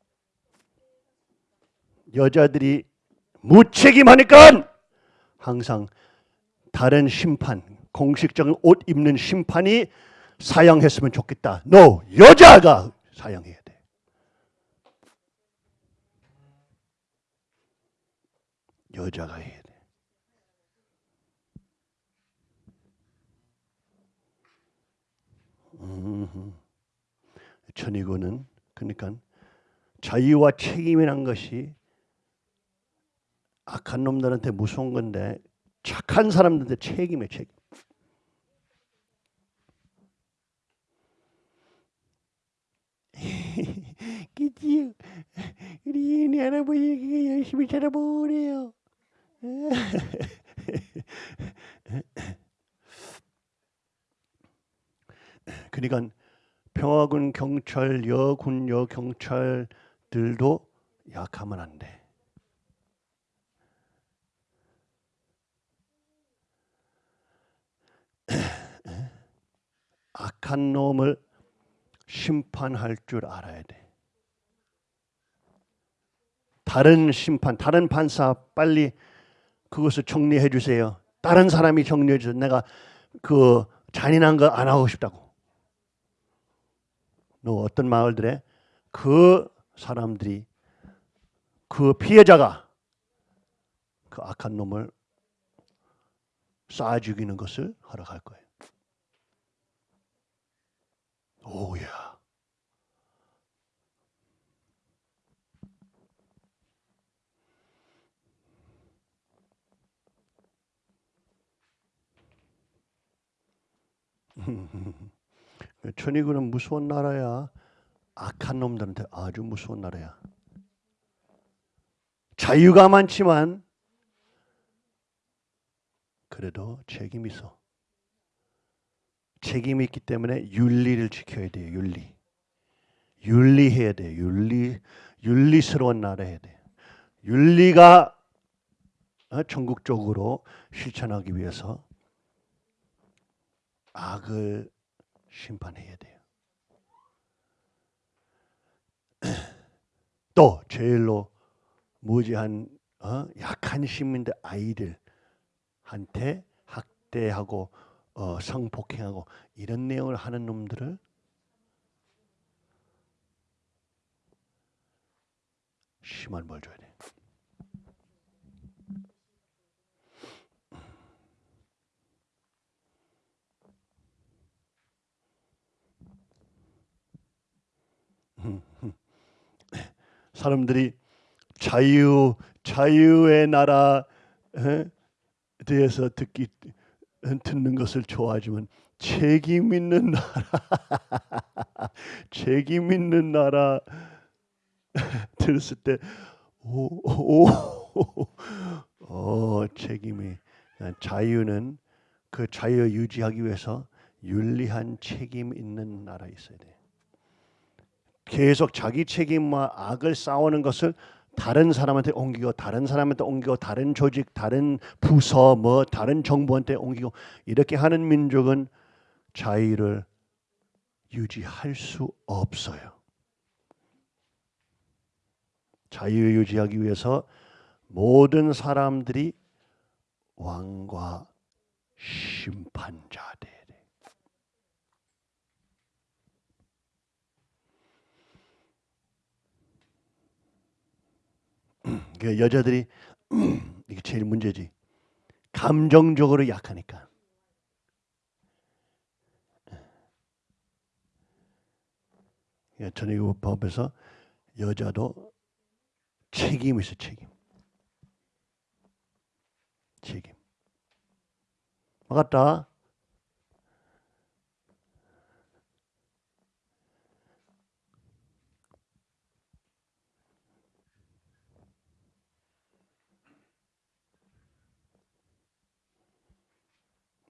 여자들이 무책임하니까 항상 다른 심판, 공식적인 옷 입는 심판이 사양했으면 좋겠다. No, 여자가 사양해야 돼. 여자가 해야 돼. 천이고는 그러니까 자유와 책임이란 것이 악한 놈들한테 무서운 건데 착한 사람들한테 책임에 책임. <laughs> 그지요. 우리 애 할아버지가 열심히 자라보래요. <laughs> 그러니까 평화군 경찰, 여군, 여 경찰들도 약하면 안 돼. <clears throat> 악한 놈을 심판할 줄 알아야 돼. 다른 심판, 다른 판사 빨리 그것을 정리해 주세요. 다른 사람이 정리해 주세요. 내가 그 잔인한 거 안 하고 싶다고. 너 어떤 마을들에 그 사람들이 그 피해자가 그 악한 놈을 쏴 죽이는 것을 허락할 거예요. 오야. <laughs> 천이구는 무서운 나라야. 악한 놈들한테 아주 무서운 나라야. 자유가 많지만 그래도 책임이 있어. 책임이 있기 때문에 윤리를 지켜야 돼요. 윤리. 윤리해야 돼. 윤리 윤리스러운 나라 해야 돼. 윤리가 어, 전국적으로 실천하기 위해서 악을 심판해야 돼요. <clears throat> 또 제일로 무지한 어? 약한 시민들 아이들한테 학대하고 어, 성폭행하고 이런 내용을 하는 놈들을 심한 벌 줘야 돼. 사람들이 자유 자유의 나라 에 대해서 듣기 듣는 것을 좋아하지만 책임 있는 나라 <laughs> 책임 있는 나라 <laughs> 들었을 때 오오 어, 책임이 자유는 그 자유 유지하기 위해서 윤리한 책임 있는 나라에 있어야 돼. 계속 자기 책임과 악을 싸우는 것을 다른 사람한테 옮기고 다른 사람한테 옮기고 다른 조직, 다른 부서, 뭐 다른 정부한테 옮기고 이렇게 하는 민족은 자유를 유지할 수 없어요. 자유 유지하기 위해서 모든 사람들이 왕과 심판자 돼야 돼. <clears throat> 그 여자들이 <clears throat> 이게 제일 문제지. 감정적으로 약하니까. 전의법에서 여자도 책임이 있어 책임. 책임. 맞다.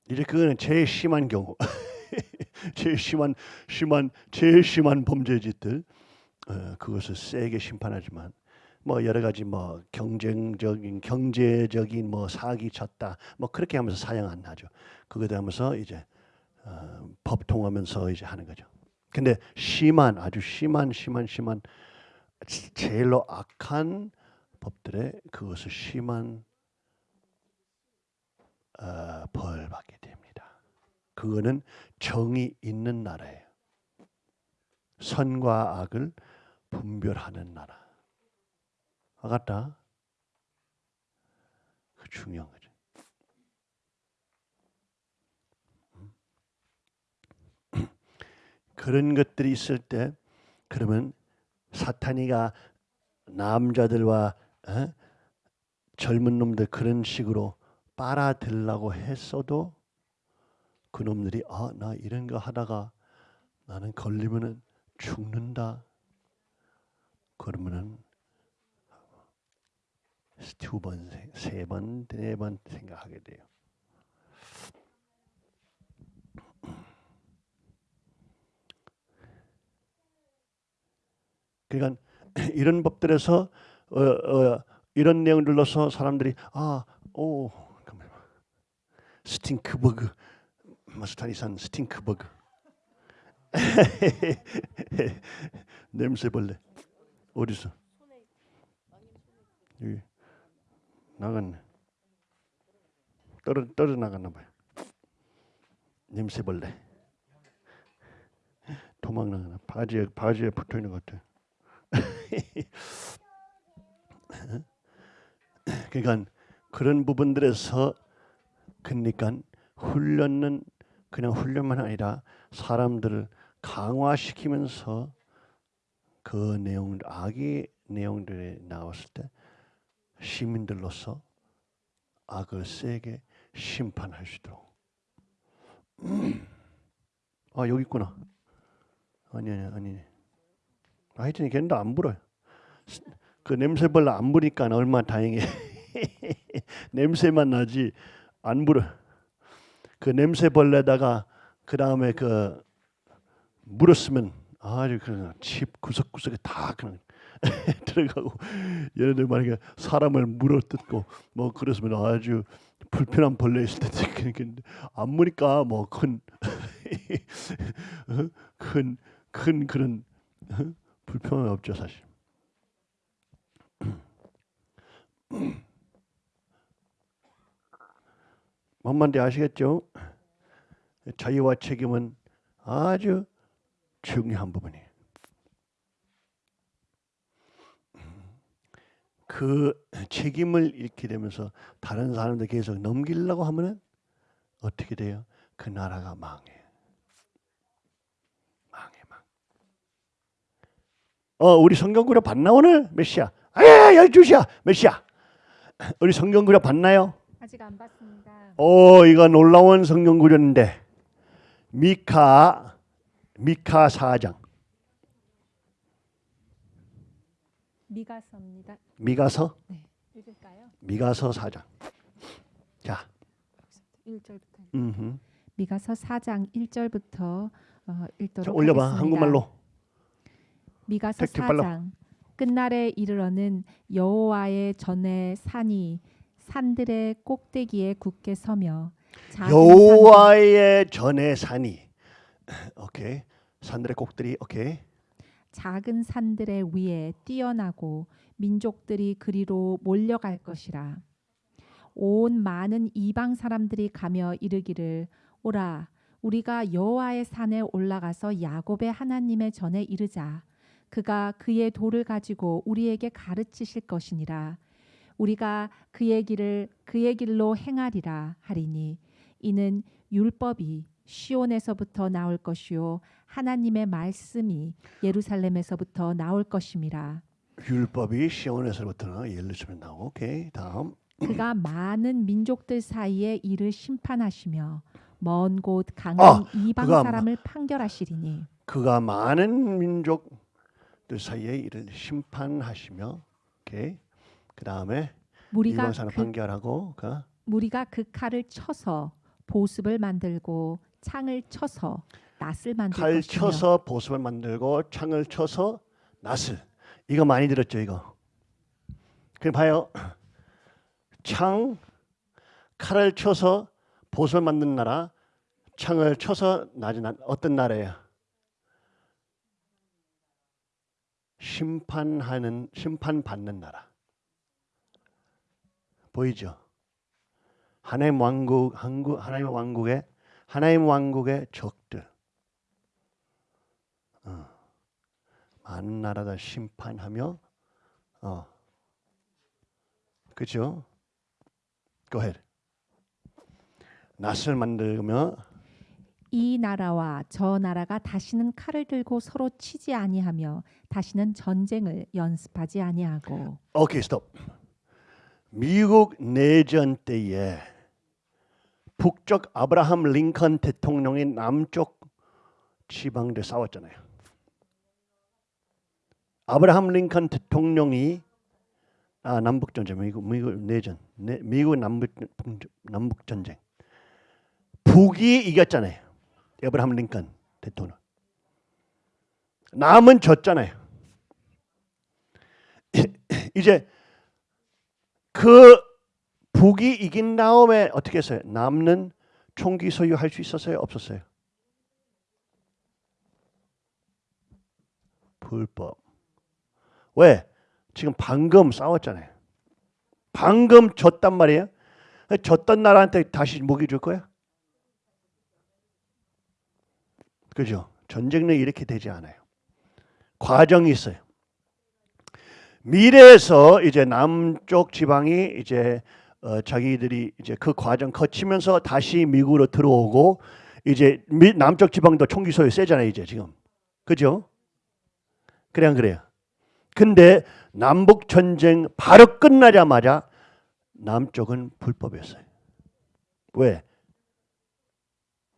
이제 그거는 제일 심한 경우, <laughs> 제일 심한 심한 제일 심한 범죄짓들 어, 그것을 세게 심판하지만 뭐 여러 가지 뭐 경쟁적인 경제적인 뭐 사기 쳤다 뭐 그렇게 하면서 사형 안 나죠. 그거 하면서 이제 어, 법 통하면서 이제 하는 거죠. 근데 심한 아주 심한 심한 심한 제일로 악한 법들에 그것을 심한 어, 벌 받게 됩니다. 그거는 정이 있는 나라예요. 선과 악을 분별하는 나라. 알았다? 그 중요한 거죠. <clears throat> 그런 것들이 있을 때 그러면 사탄이가 남자들과 어? 젊은 놈들 그런 식으로 빨아들라고 했어도 그 놈들이 아 나 이런 거 하다가 나는 걸리면은 죽는다. 그러면은 두 번, 세 번, 네 번 생각하게 돼요. 그러니까 이런 법들에서 어, 어, 이런 내용을 넣어서 사람들이 아, 오, 스팅크버그. 마스타니산 스팅크버그. <laughs> 냄새벌레. 어디서? 여기. 나갔네. 떨어 떨어 나갔나 봐요. 냄새벌레. 도망 나가나? 바지에 바지에 붙어 있는 것 같아. <laughs> 그러니까 그런 부분들에서 그러니까 훈련은 그냥 훈련만 아니라 사람들을 강화시키면서 그 내용 악의 내용들이 나왔을 때 시민들로서 악을 세게 심판할 수 있도록. <clears throat> 아 여기 있구나. 아니 아니 아니. 하여튼 걔는 안 불어요. 그 냄새벌레 안 부니까 얼마나 다행해 <laughs> 냄새만 나지 안 불어. 그 냄새벌레다가 그 다음에 그 물었으면 아주 그냥 집 구석구석에 다 그냥 <laughs> 들어가고 얘네들 만약에 사람을 물어 뜯고 뭐 그랬으면 아주 불편한 벌레 있을 텐데 <laughs> 그러니까 안 무니까 뭐 큰 <laughs> 큰 큰 그런 불편은 없죠 사실. <clears throat> 뭔 말인지 아시겠죠? 자유와 책임은 아주 중요한 부분이에요. 그 책임을 잃게 되면서 다른 사람들 계속 넘기려고 하면은 어떻게 돼요? 그 나라가 망해. 망해 망. 어 우리 성경구려 봤나 오늘 몇 시야? 아야 12시야 몇 시야? 우리 성경구려 봤나요? 아직 안 봤습니다. 오 이거 놀라운 성경구려인데 미카 미카 4장 미가서입니다. 미가서 네, 읽을까요? 미가서 4장 자 1절부터. 음흠. 미가서 4장 1절부터 어, 읽도록 자, 올려봐 하겠습니다. 한국말로 미가서 택트 빨라. 4장 끝날에 이르러는 여호와의 전에 산이 산들의 꼭대기에 굳게 서며 여호와의 전의 산이. 오케이. 산들의 꼭들이 오케이. 작은 산들의 위에 뛰어나고 민족들이 그리로 몰려갈 것이라. 온 많은 이방 사람들이 가며 이르기를 오라 우리가 여호와의 산에 올라가서 야곱의 하나님의 전에 이르자. 그가 그의 돌을 가지고 우리에게 가르치실 것이니라 우리가 그의 길을 그의 길로 행하리라 하리니 이는 율법이 시온에서부터 나올 것이요 하나님의 말씀이 예루살렘에서부터 나올 것임이라. 율법이 시온에서부터 예루살렘 나오고 오케이 다음. 그가 <clears throat> 많은 민족들 사이에 이를 심판하시며 먼 곳 강한 아, 이방 그가 사람을 판결하시리니. 그가 많은 민족들 사이에 이를 심판하시며 오케이 그 다음에 무리가 사람 그, 판결하고 그 무리가 그 칼을 쳐서 보습을 만들고 창을 쳐서 낫을 만들 칼 것이며 쳐서 보습을 만들고 창을 쳐서 낫을. 이거 많이 들었죠 이거? 그럼 봐요. 창 칼을 쳐서 보습을 만든 나라 창을 쳐서 낫이 난 어떤 나라예요? 심판하는 심판 받는 나라 보이죠 하나님 왕국 한국 하나님 왕국의 하나님 왕국의 적들 많은 나라다 심판하며 어 그죠? Go ahead. 낫을 만들며 이 나라와 저 나라가 다시는 칼을 들고 서로 치지 아니하며 다시는 전쟁을 연습하지 아니하고 오케이 스톱. 미국 내전 때에 북쪽 아브라함 링컨 대통령이 남쪽 지방들 싸웠잖아요. 아브라함 링컨 대통령이 아 남북 전쟁 미국 미국 내전 내, 미국 남북 남북 전쟁 북이 이겼잖아요. 아브라함 링컨 대통령 남은 졌잖아요. <laughs> 이제 그 북이 이긴 다음에 어떻게 했어요? 남는 총기 소유할 수 있었어요? 없었어요? 불법. 왜? 지금 방금 싸웠잖아요. 방금 졌단 말이에요. 졌던 나라한테 다시 무기 줄 거야? 그죠? 전쟁은 이렇게 되지 않아요. 과정이 있어요. 미래에서 이제 남쪽 지방이 이제 어, 자기들이 이제 그 과정 거치면서 다시 미국으로 들어오고 이제 미, 남쪽 지방도 총기 소유 세잖아요 이제 지금 그죠? 그래 안 그래요? 근데 남북 전쟁 바로 끝나자마자 남쪽은 불법이었어요. 왜?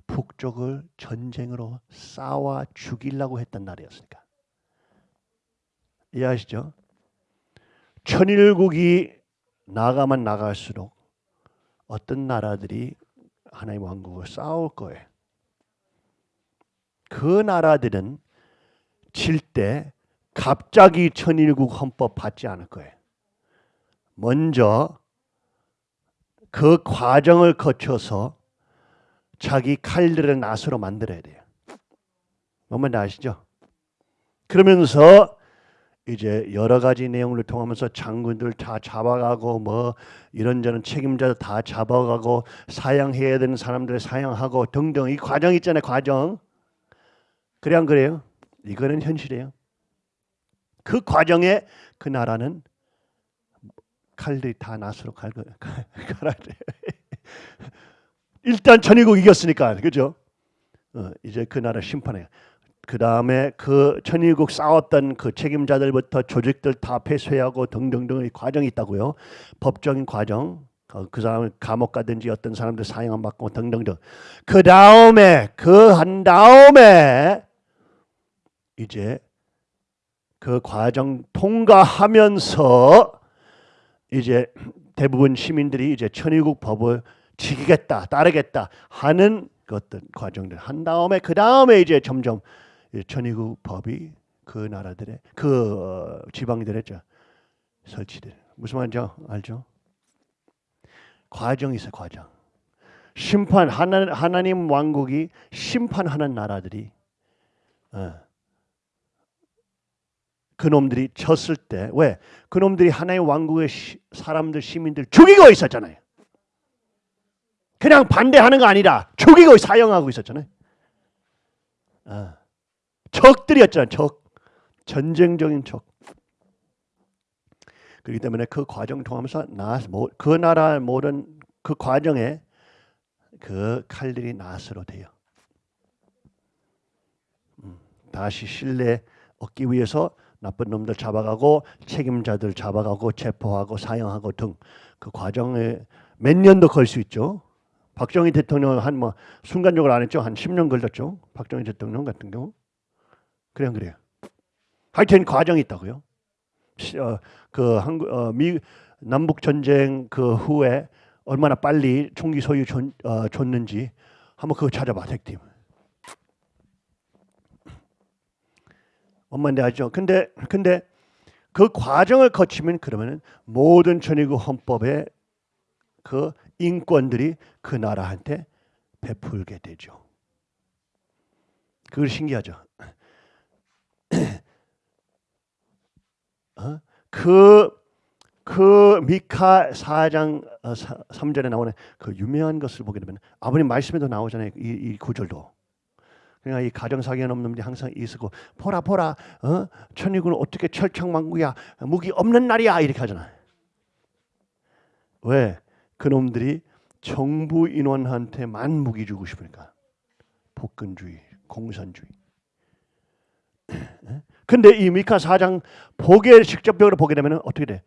북쪽을 전쟁으로 싸워 죽이려고 했던 날이었으니까. 이해하시죠? 천일국이 나가만 나갈수록 어떤 나라들이 하나님 왕국을 싸울 거예요. 그 나라들은 질 때 갑자기 천일국 헌법 받지 않을 거예요. 먼저 그 과정을 거쳐서 자기 칼들을 낫으로 만들어야 돼요. 뭔 말인지 아시죠? 그러면서 이제 여러 가지 내용을 통하면서 장군들 다 잡아가고 뭐 이런저런 책임자 다 잡아가고 사양해야 되는 사람들 사양하고 등등 이 과정 있잖아요 과정 그래 안 그래요? 이거는 현실이에요. 그 과정에 그 나라는 칼들이 다 갈고 갈아야 돼. 일단 전일국 이겼으니까 그죠? 어, 이제 그 나라 심판해. 그 다음에 그 천일국 싸웠던 그 책임자들부터 조직들 다 폐쇄하고 등등등의 과정이 있다고요. 법적인 과정. 어, 그 사람 감옥 가든지 어떤 사람들 사형 안 받고 등등등. 그 다음에 그 한 다음에 이제 그 과정 통과하면서 이제 대부분 시민들이 이제 천일국 법을 지키겠다, 따르겠다 하는 그 어떤 과정들 한 다음에 그 다음에 이제 점점 이 천의국 법이 그 나라들의 그 어, 지방들의 저 설치돼. 무슨 말인지 알죠? 과정이 있어 과정. 심판 하나, 하나님 왕국이 심판하는 나라들이 어, 그놈들이 졌을 때 왜? 그놈들이 하나님 왕국의 시, 사람들 시민들 죽이고 있었잖아요. 그냥 반대하는 거 아니라 죽이고 사형하고 있었잖아요. 어. 적들이었잖아요. 적. 전쟁적인 적. 그렇기 때문에 그 과정 통하면서 나, 뭐, 그 나라 모든 그 과정에 그 칼들이 낫으로 돼요. 음, 다시 신뢰 얻기 위해서 나쁜 놈들 잡아가고 책임자들 잡아가고 체포하고 사형하고 등 그 과정에 몇 년도 걸 수 있죠. 박정희 대통령 한 뭐 순간적으로 안 했죠. 한 10년 걸렸죠. 박정희 대통령 같은 경우. 그래 안 그래요? 하여튼 과정이 있다고요. 시- 어, 그 한국 어, 미 남북 전쟁 그 후에 얼마나 빨리 총기 소유 줬, 어, 줬는지 한번 그거 찾아봐 택팀. 엄마인데 알죠? 근데 근데 그 과정을 거치면 그러면은 모든 전이국 헌법의 그 인권들이 그 나라한테 베풀게 되죠. 그걸 신기하죠. <clears throat> 어? 그, 그 미카 4장 어, 3절에 나오는 그 유명한 것을 보게 되면 아버님 말씀에도 나오잖아요. 이, 이 구절도. 그러니까 이 가정 사기한 없는 놈들이 항상 있고 보라 보라 어? 천일군은 어떻게 철창망구야 무기 없는 날이야 이렇게 하잖아요. 왜? 그놈들이 정부 인원한테만 무기 주고 싶으니까 복근주의, 공산주의. 근데 이 미카 4장 보게 직접적으로 보게 되면 어떻게 돼?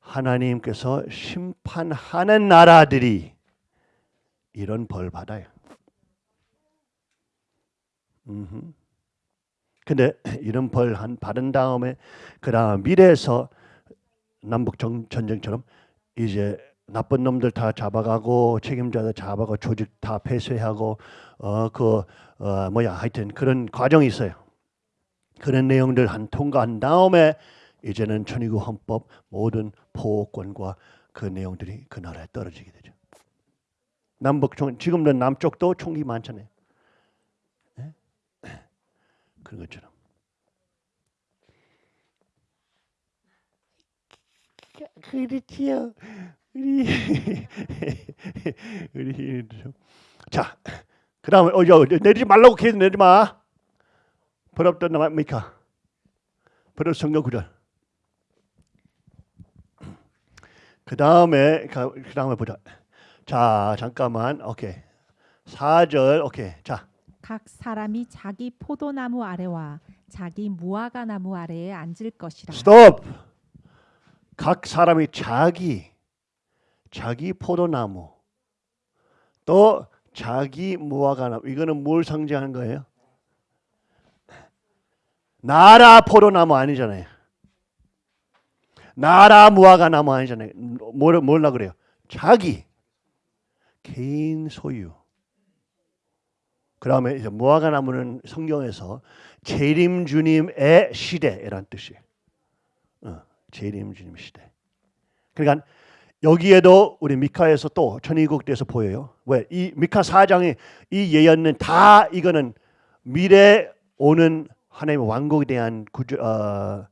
하나님께서 심판하는 나라들이 이런 벌 받아요. 음흠. 근데 이런 벌 한 받은 다음에 그다음 미래에서 남북 정- 전쟁처럼 이제 나쁜 놈들 다 잡아가고 책임자들 잡아가고 조직 다 폐쇄하고 어 그 어, 뭐야 하여튼 그런 과정이 있어요. 그런 내용들 한 통과한 다음에 이제는 천의국 헌법 모든 보호권과 그 내용들이 그 나라에 떨어지게 되죠. 남북 총 지금도 남쪽도 총기 많잖아요. 예? <clears throat> 그런 것처럼. 그렇지요. 우리 <laughs> 우리 자 그다음에 어, 여, 내리지 말라고 계속 내리지 마. 버럽던 나 미카. 버럽 성경 구절. 그 다음에 그 다음에 보자. 자 잠깐만 오케이 4절 오케이 자 각 사람이 자기 포도나무 아래와 자기 무화과 나무 아래에 앉을 것이라. 스톱. 각 사람이 자기 자기 포도나무 또 자기 무화과 나무 이거는 뭘 상징하는 거예요? 나라 포도나무 아니잖아요. 나라 무화과 나무 아니잖아요. 뭘 뭘라 그래요? 자기 개인 소유. 그다음에 이제 무화과 나무는 성경에서 재림 주님의 시대라는 뜻이에요. 어, 재림 주님 시대. 그러니까 여기에도 우리 미카에서 또 천의국대에서 보여요. 왜? 이 미카 4장의 이 예언은 다 이거는 미래 오는 하나님의 왕국에 대한 구조, 어,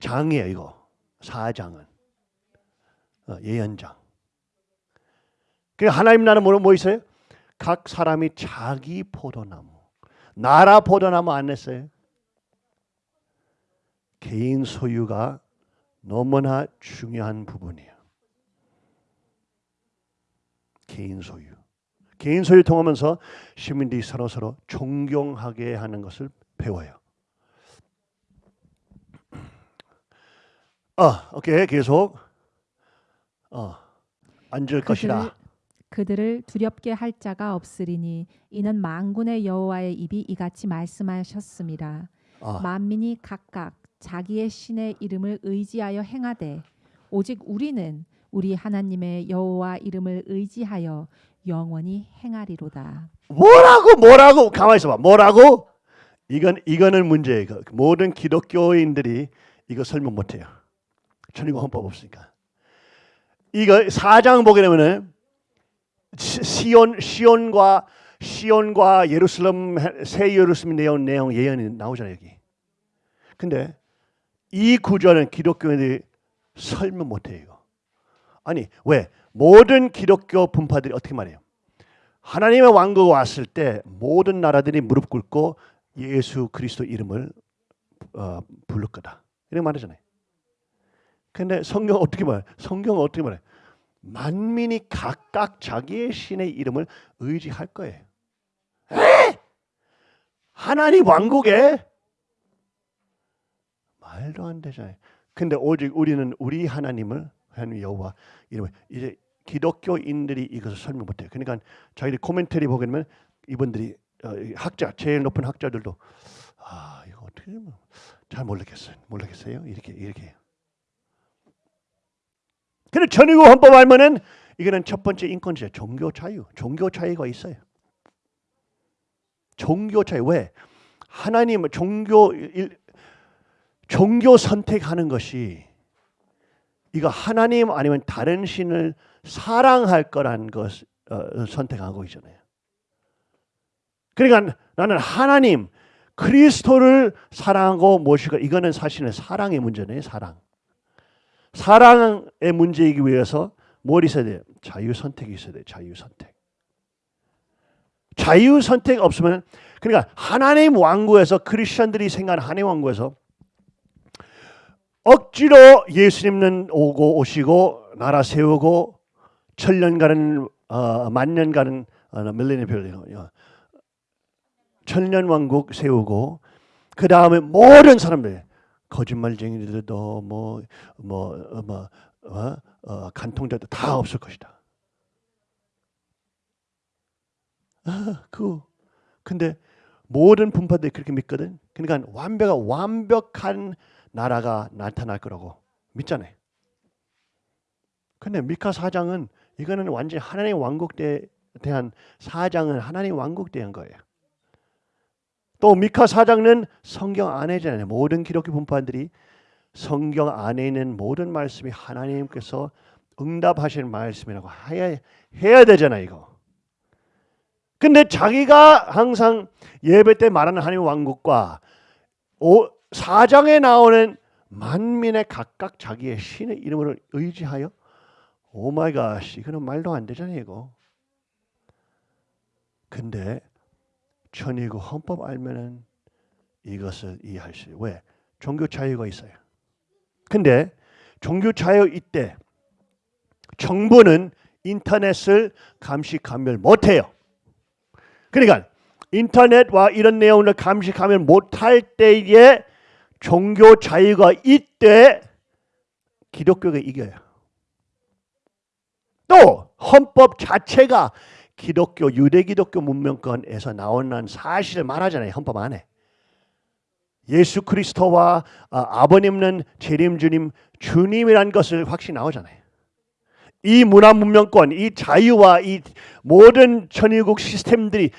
장이에요. 이거 4장은 어, 예언장. 그 하나님 나라는 뭐, 뭐 있어요? 각 사람이 자기 포도나무, 나라 포도나무 안 냈어요. 개인 소유가 너무나 중요한 부분이에요. 개인 소유. 개인 소유 통하면서 시민들이 서로 서로 존경하게 하는 것을 배워요. 아, 오케이 계속 어, 앉을 것이라. 그들을 두렵게 할 자가 없으리니 이는 만군의 여호와의 입이 이같이 말씀하셨습니다. 아, 만민이 각각 자기의 신의 이름을 의지하여 행하되 오직 우리는 우리 하나님의 여호와 이름을 의지하여 영원히 행하리로다. 뭐라고 뭐라고 가만 있어봐. 뭐라고? 이건 이거는 문제예요. 그 모든 기독교인들이 이거 설명 못해요. 천리고 헌법 없으니까. 이거 사장 보게 되면은 시- 시온 시온과 시온과 예루살렘 새 예루살렘 내용 내용 예언이 나오잖아요 여기. 근데 이 구절은 기독교인들이 설명 못해요. 아니 왜 모든 기독교 분파들이 어떻게 말해요? 하나님의 왕국이 왔을 때 모든 나라들이 무릎 꿇고 예수 그리스도 이름을 어, 부를 거다. 이렇게 말하잖아요. 근데 성경 어떻게 말해? 성경 어떻게 말해? 만민이 각각 자기의 신의 이름을 의지할 거예요. 에? 하나님 왕국에 말도 안 되잖아요. 근데 오직 우리는 우리 하나님을 하나님 여호와 이름을 이제 기독교인들이 이것을 설명 못해요. 그러니까 자기들 코멘터리 보게 되면 이분들이 학자 제일 높은 학자들도 아 이거 어떻게 하면 잘 모르겠어요. 모르겠어요. 이렇게 이렇게. 근데 전위국 헌법 알면은 이거는 첫 번째 인권제 종교 자유, 종교 자유가 있어요. 종교 자유 왜 하나님 종교 일, 종교 선택하는 것이 이거 하나님 아니면 다른 신을 사랑할 거란 것 어, 선택하고 있잖아요. 그러니까 나는 하나님 그리스도를 사랑하고 모시고 이거는 사실은 사랑의 문제네요. 사랑. 사랑의 문제이기 위해서 뭘 있어야 돼요? 자유 선택이 있어야 돼요. 자유 선택. 자유 선택 없으면 그러니까 하나님 왕국에서 크리스천들이 생각하는 하나님 왕국에서 억지로 예수님은 오고 오시고 나라 세우고 천년 가는 어, 만년 가는 어, 밀레니엄 별 천년 왕국 세우고 그 다음에 모든 사람들 거짓말쟁이들도 뭐뭐 뭐 어, 어, 간통자도 다 없을 것이다. 아, 그 근데 모든 분파들이 그렇게 믿거든. 그러니까 완벽한 완벽한 나라가 나타날 거라고 믿잖아요. 근데 미카 사장은 이거는 완전히 하나님 왕국 에 대한 사장은 하나님 왕국 대한 거예요. 또 미카 사장은 성경 안에잖아요. 모든 기독교 분파들이 성경 안에 있는 모든 말씀이 하나님께서 응답하시는 말씀이라고 해야, 해야 되잖아요. 이거. 근데 자기가 항상 예배 때 말하는 하나님 왕국과 오, 4장에 나오는 만민의 각각 자기의 신의 이름을 의지하여 oh my God 이거는 말도 안 되잖아요 이거 근데 천일국 헌법 알면은 이것을 이해할 수 있어요 왜? 종교 자유가 있어요 근데 종교 자유 이때 정부는 인터넷을 감시 감별 못해요 그러니까 인터넷과 이런 내용을 감시 감별 못할 때에 종교 자유가 이때 기독교가 이겨요. 또 헌법 자체가 기독교 유대 기독교 문명권에서 나오는 사실을 말하잖아요. 헌법 안에. 예수 그리스도와 아, 버님은 재림 주님 주님이란 것을 확실히 나오잖아요. 이 문화 문명권, 이 자유와 이 모든 천일국 시스템들이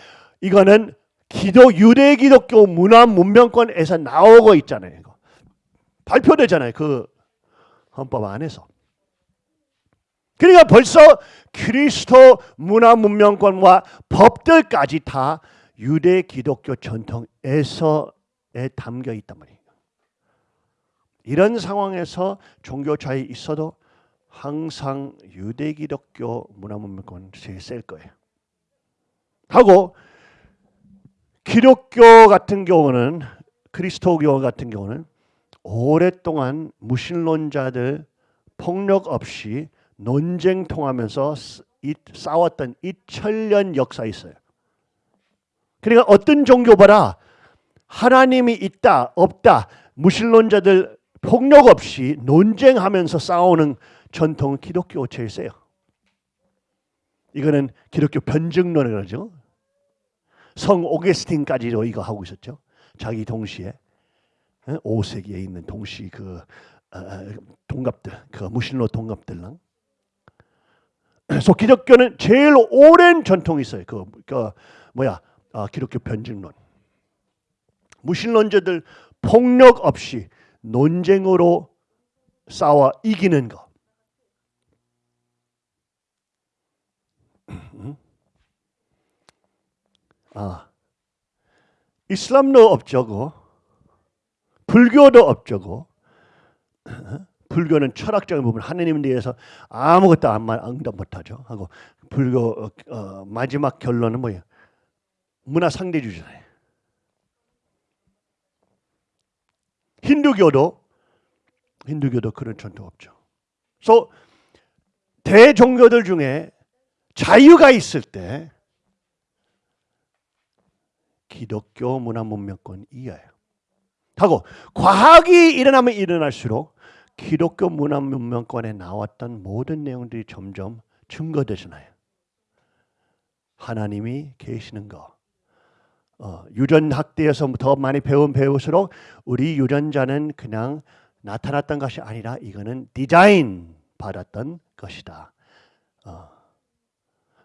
이거는 기도 유대 기독교 문화 문명권에서 나오고 있잖아요. 이거. 발표되잖아요. 그 헌법 안에서. 그러니까 벌써 그리스도 문화 문명권과 법들까지 다 유대 기독교 전통에서에 담겨 있단 말이에요. 이런 상황에서 종교 차이 있어도 항상 유대 기독교 문화 문명권 제일 셀 거예요. 하고 기독교 같은 경우는 그리스도교 같은 경우는 오랫동안 무신론자들 폭력 없이 논쟁 통하면서 이, 싸웠던 이 천년 역사 있어요. 그러니까 어떤 종교보다 하나님이 있다 없다 무신론자들 폭력 없이 논쟁하면서 싸우는 전통은 기독교 제일 세요. 이거는 기독교 변증론을 그러죠. 성 오게스틴까지도 이거 하고 있었죠. 자기 동시에 5세기에 있는 동시 그 어, 동갑들, 그 무신론 동갑들랑. 그래서 기독교는 제일 오랜 전통이 있어요. 그, 그 뭐야 아, 기독교 변증론. 무신론자들 폭력 없이 논쟁으로 싸워 이기는 거. 아, 이슬람도 없죠고, 불교도 없죠고. 불교는 철학적인 부분 하나님에 대해서 아무것도 안 말, 응답 못하죠. 하고 불교 어, 어, 마지막 결론은 뭐예요? 문화 상대주의잖아요. 힌두교도 힌두교도 그런 전통 없죠. 그래서 대종교들 중에 자유가 있을 때 기독교 문화 문명권 이하예요. 하고 과학이 일어나면 일어날수록 기독교 문화 문명권에 나왔던 모든 내용들이 점점 증거되잖아요. 하나님이 계시는 거. 어, 유전 학대에서 더 많이 배운 배울수록 우리 유전자는 그냥 나타났던 것이 아니라 이거는 디자인 받았던 것이다. 어.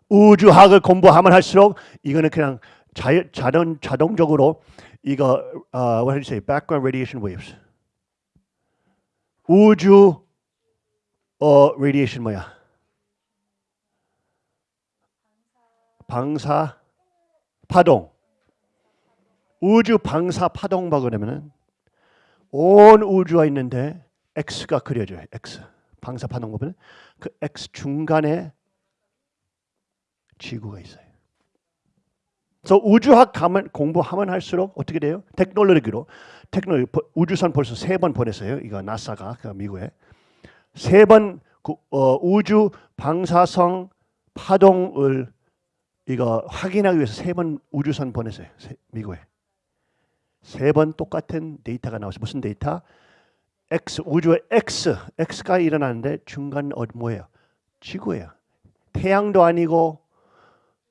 우주학을 공부하면 할수록 이거는 그냥 자, 자동 자동적으로 이거 uh, what did you say? Background radiation waves. 우주 어 radiation 뭐야? 방사 파동. 우주 방사 파동바 그러면은 온 우주가 있는데 X가 그려져요. X. 방사 파동 보면 그 X 중간에 지구가 있어요. 그래서 우주학 가면 공부하면 할수록 어떻게 돼요? 테크놀로지로 테크놀로지 우주선 벌써 세 번 보냈어요. 이거 나사가 그 미국에 세번 어, 우주 방사성 파동을 이거 확인하기 위해서 세 번 우주선 보냈어요. 세, 미국에 세 번 똑같은 데이터가 나왔어요. 무슨 데이터? X 우주의 X X가 일어나는데 중간 어 뭐예요? 지구예요. 태양도 아니고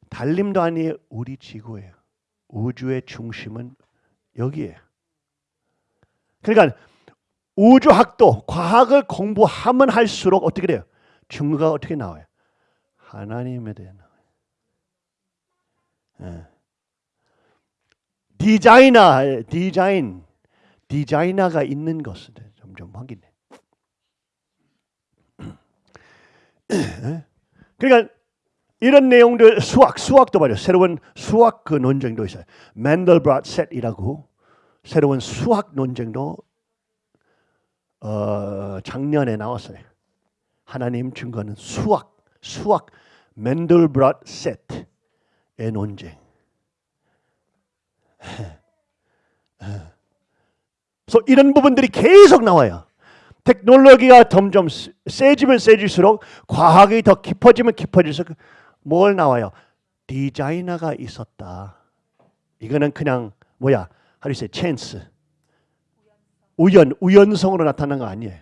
달림도 아니에요. 우리 지구예요. 우주의 중심은 여기에요. 그러니까 우주학도 과학을 공부하면 할수록 어떻게 돼요? 증거가 어떻게 나와요? 하나님에 나와요. 예. 디자이너, 디자인, 디자이너가 있는 것을 점점 확인해. <clears throat> 예? 그러니까 이런 내용들 수학, 수학도 말이에요. 새로운 수학 그 논쟁도 있어요. 맨델브랏 셋이라고 새로운 수학 논쟁도 어, 작년에 나왔어요. 하나님 증거는 수학, 수학 맨델브랏 셋의 논쟁. 그래서 이런 부분들이 계속 나와요. 테크놀로기가 점점 세지면 세질수록 과학이 더 깊어지면 깊어질수록 뭘 나와요? 디자이너가 있었다. 이거는 그냥 뭐야? 하루세 찬스. 우연, 우연성으로 나타난 거 아니에요.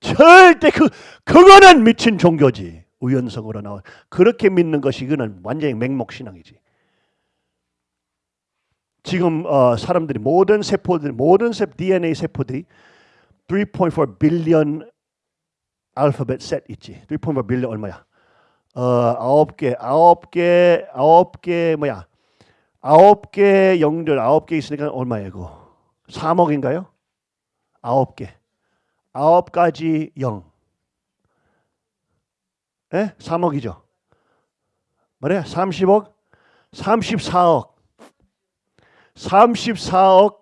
절대 그 그거는 미친 종교지. 우연성으로 나와. 그렇게 믿는 것이 이거는 완전히 맹목 신앙이지. 지금 어, 사람들이 모든 세포들, 모든 세 DNA 세포들이 3.4 빌리언 알파벳 셋 있지. 3.4 빌리언 얼마야? 어, 아홉 개, 아홉 개, 아홉 개 뭐야? 아홉 개 영들 아홉 개 있으니까 얼마예요, 이거? 3억인가요? 아홉 개. 아홉 가지 영. 예? 3억이죠. 뭐래? 30억? 34억. 34억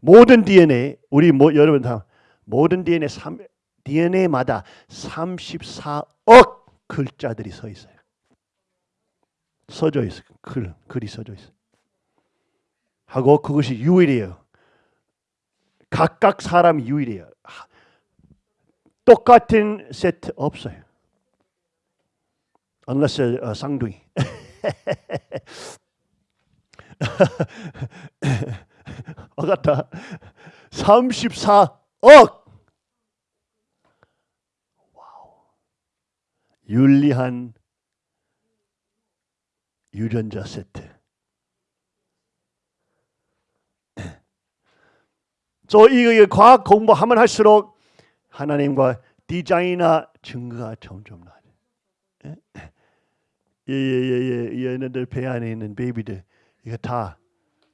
모든 DNA 우리 뭐 여러분 다 모든 DNA 3, DNA마다 34억 글자들이 서 있어요. 써져 있어요. 글 글이 써져 있어요. 하고 그것이 유일이에요. 각각 사람 유일이에요. 똑같은 세트 없어요. unless 어, 쌍둥이. <laughs> 와같다 34억 wow 윤리한 유전자 세트 <clears throat> 저 이거 과학 공부하면 할수록 하나님과 디자이너 증거가 점점 나죠. 예예 예 예 얘네들 배 안에 있는 베이비들 이거 다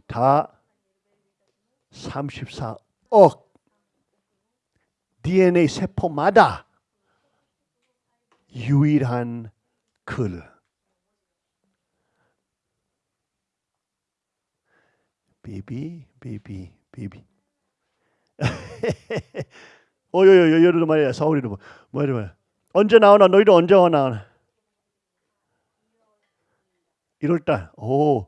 다 34억 DNA 세포마다 유일한 글. baby baby baby 어여여여 여러분 말이야. 사울이도 뭐 뭐야 뭐야 언제 나오나? 너희도 언제 나오나? 1월달 오.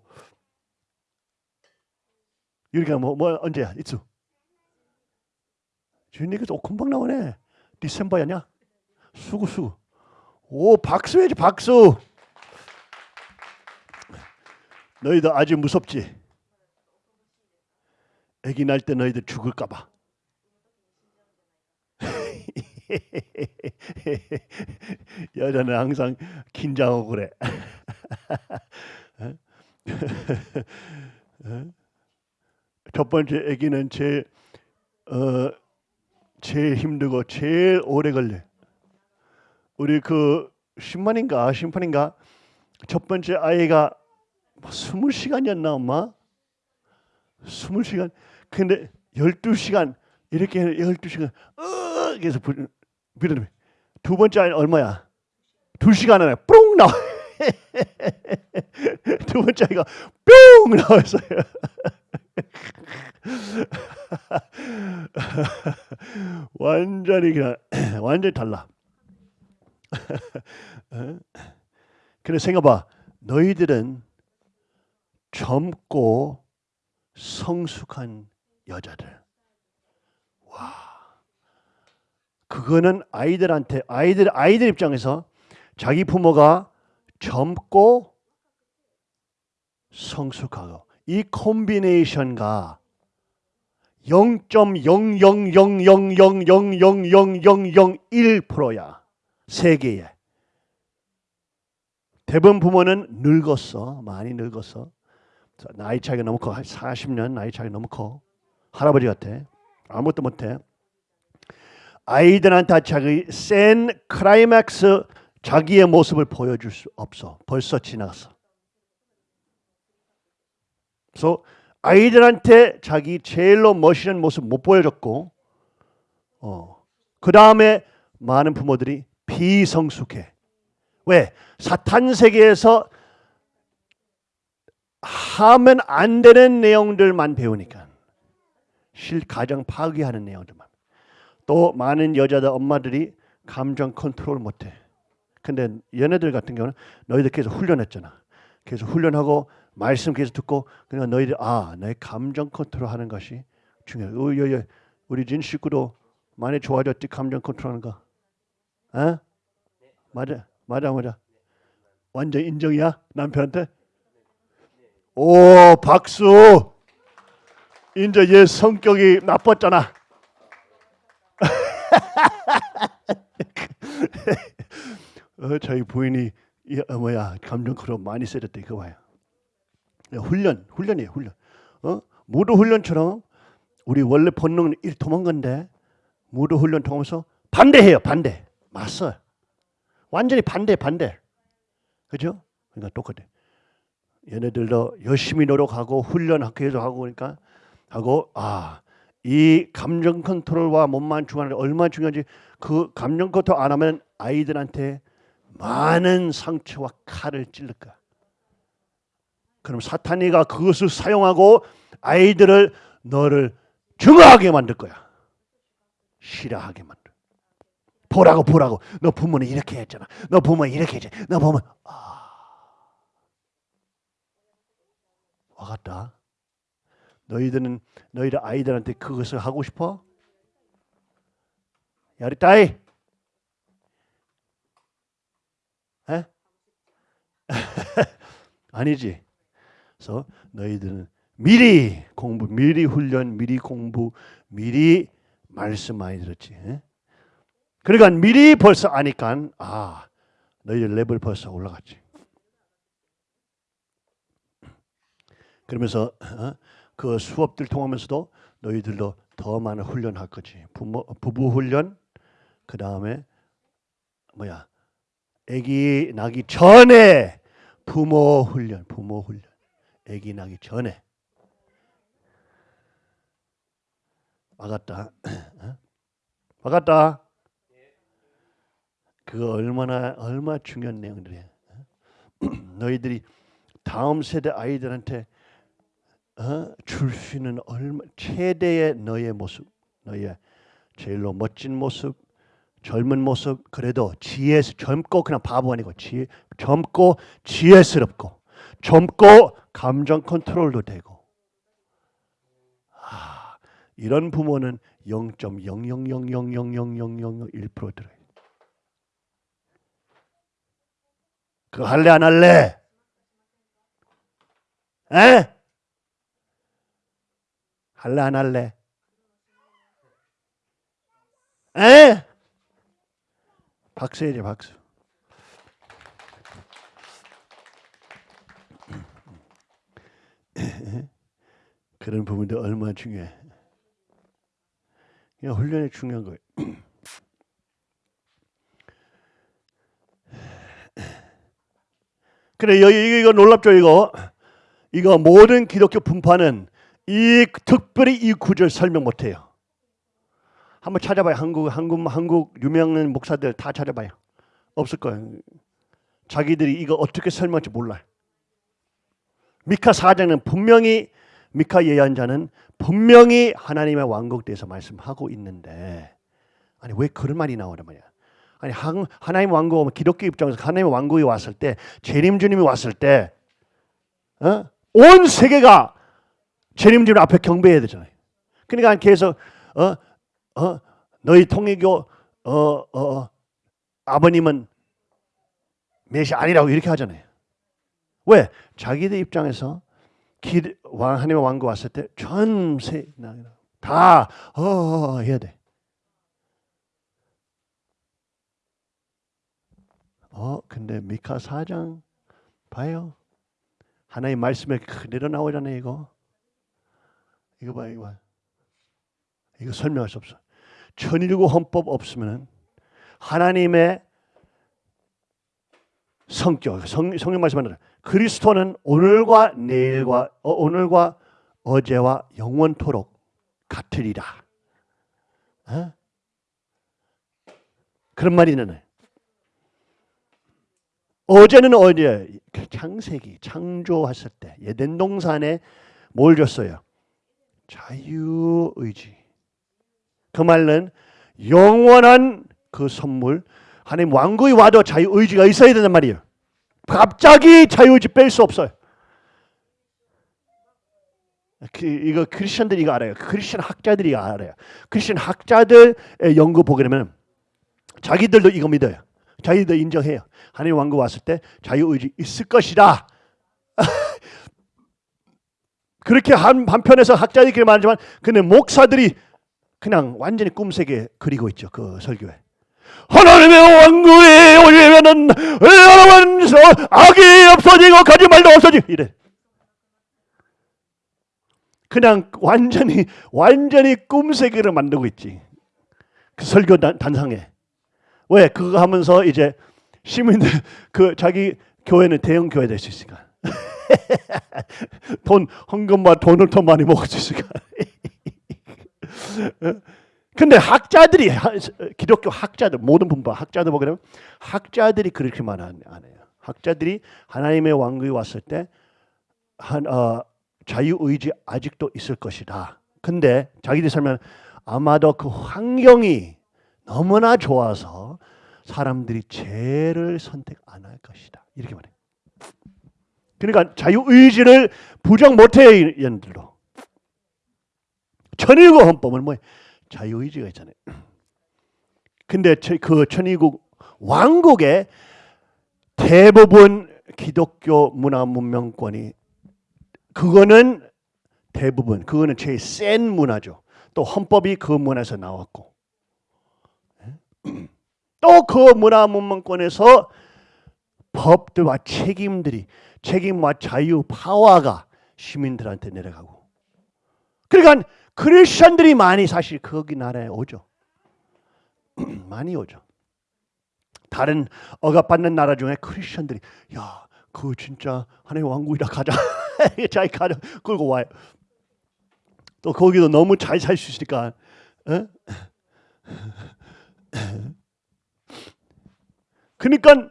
유리가 뭐, 뭐 언제야? 이츠 주인님께서 오 금방 나오네. 디셈버야냐? 수구 수구 오 박수 해야지 박수. 너희들 아주 무섭지? 아기 날 때 너희들 죽을까 봐. <laughs> 여자는 항상 긴장하고 그래. <laughs> 첫 번째 아기는 제일 어 제일 힘들고 제일 오래 걸려. 우리 그 심판인가 심판인가 첫 번째 아이가 뭐 스물 시간이었나 엄마? 스물 시간. 근데 열두 시간 이렇게 열두 시간 어 계속 빌어두 번째 아이는 얼마야? 두 시간 안에 뿅 나와. <laughs> 두 번째 아이가 뿅 나왔어요. <laughs> 완전히 그냥 <clears throat> 완전히 달라. <laughs> 근데 생각봐, 너희들은 젊고 성숙한 여자들. 와, 그거는 아이들한테 아이들 아이들 입장에서 자기 부모가 젊고 성숙하고 이 콤비네이션과 0.00000000001%야 세계에. 대부분 부모는 늙었어. 많이 늙었어. 나이 차이가 너무 커. 40년 나이 차이 너무 커. 할아버지 같아. 아무것도 못해. 아이들한테 자기 센 클라이맥스 자기의 모습을 보여줄 수 없어. 벌써 지나갔어. 그래서 아이들한테 자기 제일로 멋있는 모습 못 보여줬고, 어, 그 다음에 많은 부모들이 비성숙해. 왜? 사탄 세계에서 하면 안 되는 내용들만 배우니까. 실 가정 파괴하는 내용들만. 또 많은 여자들 엄마들이 감정 컨트롤 못해. 근데 얘네들 같은 경우는 너희들 계속 훈련했잖아. 계속 훈련하고 말씀 계속 듣고 그러니까 너희들 아 나의 감정 컨트롤하는 것이 중요해. 우리, 우리 진 식구도 많이 좋아졌지 감정 컨트롤하는 거. 어? 맞아 맞아 맞아. 완전 인정이야 남편한테. 오 박수. 이제 얘 성격이 나빴잖아. <laughs> 어, 저희 부인이 이, 어, 뭐야 감정 컨트롤 많이 세졌대 그거 봐요. 훈련, 훈련이에요, 훈련. 어? 무도 훈련처럼 우리 원래 본능은 일 도망간데 무도 훈련 통하면서 반대해요, 반대. 맞서. 완전히 반대, 반대. 그죠? 그러니까 똑같아. 얘네들도 열심히 노력하고 훈련 계속 하고 그러니까 하고 아. 이 감정 컨트롤과 몸만 중요한 얼마나 중요한지 그 감정 컨트롤 안 하면 아이들한테 많은 상처와 칼을 거야. 그럼 사탄이가 그것을 사용하고 아이들을 너를 증오하게 만들 거야. 싫어하게 만들. 보라고 보라고. 너 부모는 이렇게 했잖아. 너 부모 이렇게 했지. 너 부모 아. 와갔다. 너희들은 너희들 아이들한테 그것을 하고 싶어? 야리따이. 에? <laughs> 아니지. 그래서 너희들은 미리 공부, 미리 훈련, 미리 공부, 미리 말씀 많이 들었지. 예? 그러니까 미리 벌써 아니까 아 너희들 레벨 벌써 올라갔지. 그러면서 어? 그 수업들 통하면서도 너희들도 더 많은 훈련할 거지. 부모 부부 훈련, 그 다음에 뭐야, 아기 나기 전에 부모 훈련, 부모 훈련, 아기 나기 전에. 막았다. 어? 막았다. 그거 얼마나 얼마 중요한 내용들이야. 어? <clears throat> 너희들이 다음 세대 아이들한테 어? 줄수 있는 얼마 최대의 너의 모습, 너의 제일로 멋진 모습, 젊은 모습, 그래도 지혜 젊고 그냥 바보 아니고 지혜, 젊고 지혜스럽고 젊고 감정 컨트롤도 되고 아, 이런 부모는 0.000000001% 들어요. 그거 할래 안 할래? 에? 할래 안 할래? 에? 박수 해줘 박수. 그런 부분도 얼마나 중요해. 훈련이 중요한 거예요. 그래 이거, 놀랍죠 이거 이거 모든 기독교 분파는 이 특별히 이 구절 설명 못해요. 한번 찾아봐요. 한국 한국 한국 유명한 목사들 다 찾아봐요. 없을 거예요. 자기들이 이거 어떻게 설명할지 몰라요. 미카 사장은 분명히 미카 예언자는 분명히 하나님의 왕국 대해서 말씀하고 있는데 아니 왜 그런 말이 나오란 말이야. 아니 한, 하나님 왕국 기독교 입장에서 하나님의 왕국이 왔을 때 재림 주님이 왔을 때 어? 온 세계가 재림 주님 앞에 경배해야 되잖아요. 그러니까 계속 어? 어? 너희 통일교 어, 어, 아버님은 메시 아니라고 이렇게 하잖아요. 왜? 자기들 입장에서 기, 왕, 하나님의 왕국 왔을 때 전 세 다 어, 어, 해야 돼. 어, 근데 미카 4장 봐요. 하나님 말씀에 그대로 나오잖아요, 이거. 이거 봐, 이거 봐. 이거 설명할 수 없어. 천일구 헌법 없으면은 하나님의 성격, 성, 성령 말씀하는 그리스도는 오늘과 내일과 어, 오늘과 어제와 영원토록 같으리라. 어? 그런 말이 있는 어제는 어제 창세기 창조했을 때 예덴 동산에 뭘 줬어요? 자유의지. 그 말은 영원한 그 선물 하나님 왕국이 와도 자유의지가 있어야 된단 말이에요. 갑자기 자유의지 뺄 수 없어요. 그, 이거 크리스천들이 이거 알아요. 크리스천 학자들이 알아요. 크리스천 학자들의 연구 보게 되면 자기들도 이거 믿어요. 자기도 인정해요. 하나님 왕국 왔을 때 자유 의지 있을 것이다. <laughs> 그렇게 한 한편에서 학자들이 말하지만 근데 목사들이 그냥 완전히 꿈새게 그리고 있죠. 그 설교에. 하나님의 왕국에 오려면은 여러분 악이 없어지고 거짓말도 없어지고 이래. 그냥 완전히 완전히 꿈새기를 만들고 있지. 그 설교 단, 단상에. 왜 그거 하면서 이제 시민들 <laughs> 그 자기 교회는 대형 교회 될 수 있으니까 <laughs> 돈 헌금과 돈을 더 많이 먹을 수 있으니까 <laughs> 근데 학자들이 기독교 학자들 모든 분파 학자들 보게 되면 학자들이 그렇게 말안 해요. 학자들이 하나님의 왕국이 왔을 때 한, 어, 자유의지 아직도 있을 것이다. 근데 자기들이 설명 아마도 그 환경이 너무나 좋아서 사람들이 죄를 선택 안 할 것이다. 이렇게 말해. 그러니까 자유의지를 부정 못해요. 얘들도. 천일국 헌법은 뭐 자유의지가 있잖아요. 근데 그 천일국 왕국의 대부분 기독교 문화 문명권이 그거는 대부분 그거는 제일 센 문화죠. 또 헌법이 그 문화에서 나왔고 <clears throat> 또 그 문화 문명권에서 법들과 책임들이 책임과 자유 파워가 시민들한테 내려가고 그러니까 크리스천들이 많이 사실 거기 나라에 오죠. <clears throat> 많이 오죠. 다른 억압받는 나라 중에 크리스천들이 야, 그 진짜 하나님 왕국이다 가자. <laughs> 자기 가자 끌고 와요. 또 거기도 너무 잘 살 수 있으니까. 어? <clears throat> 그러니까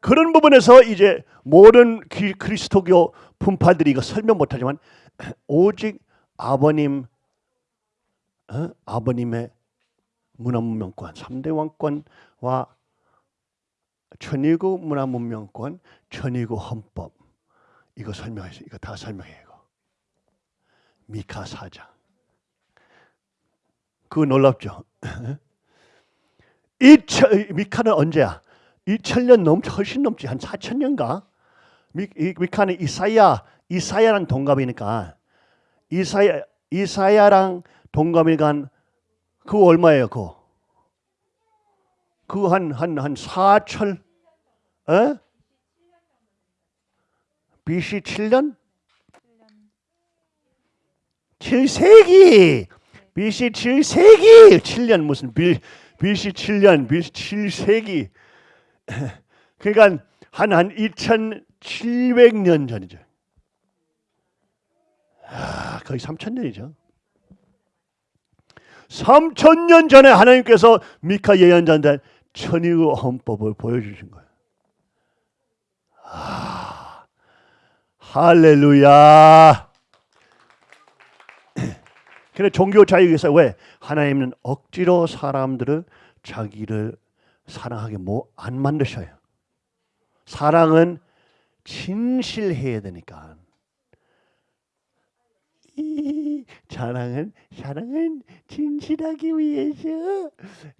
그런 부분에서 이제 모든 기- 그리스도교 분파들이 이거 설명 못하지만 <clears throat> 오직 아버님 어? 아버님의 문화문명권 3대 왕권과 천일국 문화문명권 천일국 헌법. 이거 설명해서 이거 다 설명해요 이거. 미카 사장. 그거 놀랍죠 <clears throat> 이 미카는 언제야? 2000년 넘 훨씬 넘지. 한 4000년가? 미, 이- 미카는 이사야 이사야랑 동갑이니까. 이사야 이사야랑 동갑이니까 그거 얼마예요 그거? 그거 한 한 한 4천 에? BC 7년? 7세기! BC 7세기! 7년 무슨 B, BC 7년 BC 7세기 <laughs> 그러니까 한 한 2,700년 전이죠. 아, 거의 3,000년이죠. 3,000년 전에 하나님께서 미카 예언자한테 천의의 헌법을 보여주신 거예요. 아, 할렐루야. <clears throat> 근데 종교 자유에서 왜 하나님은 억지로 사람들을 자기를 사랑하게 뭐안 만드셔요. 사랑은 진실해야 되니까. 이 사랑은 사랑은 진실하기 위해서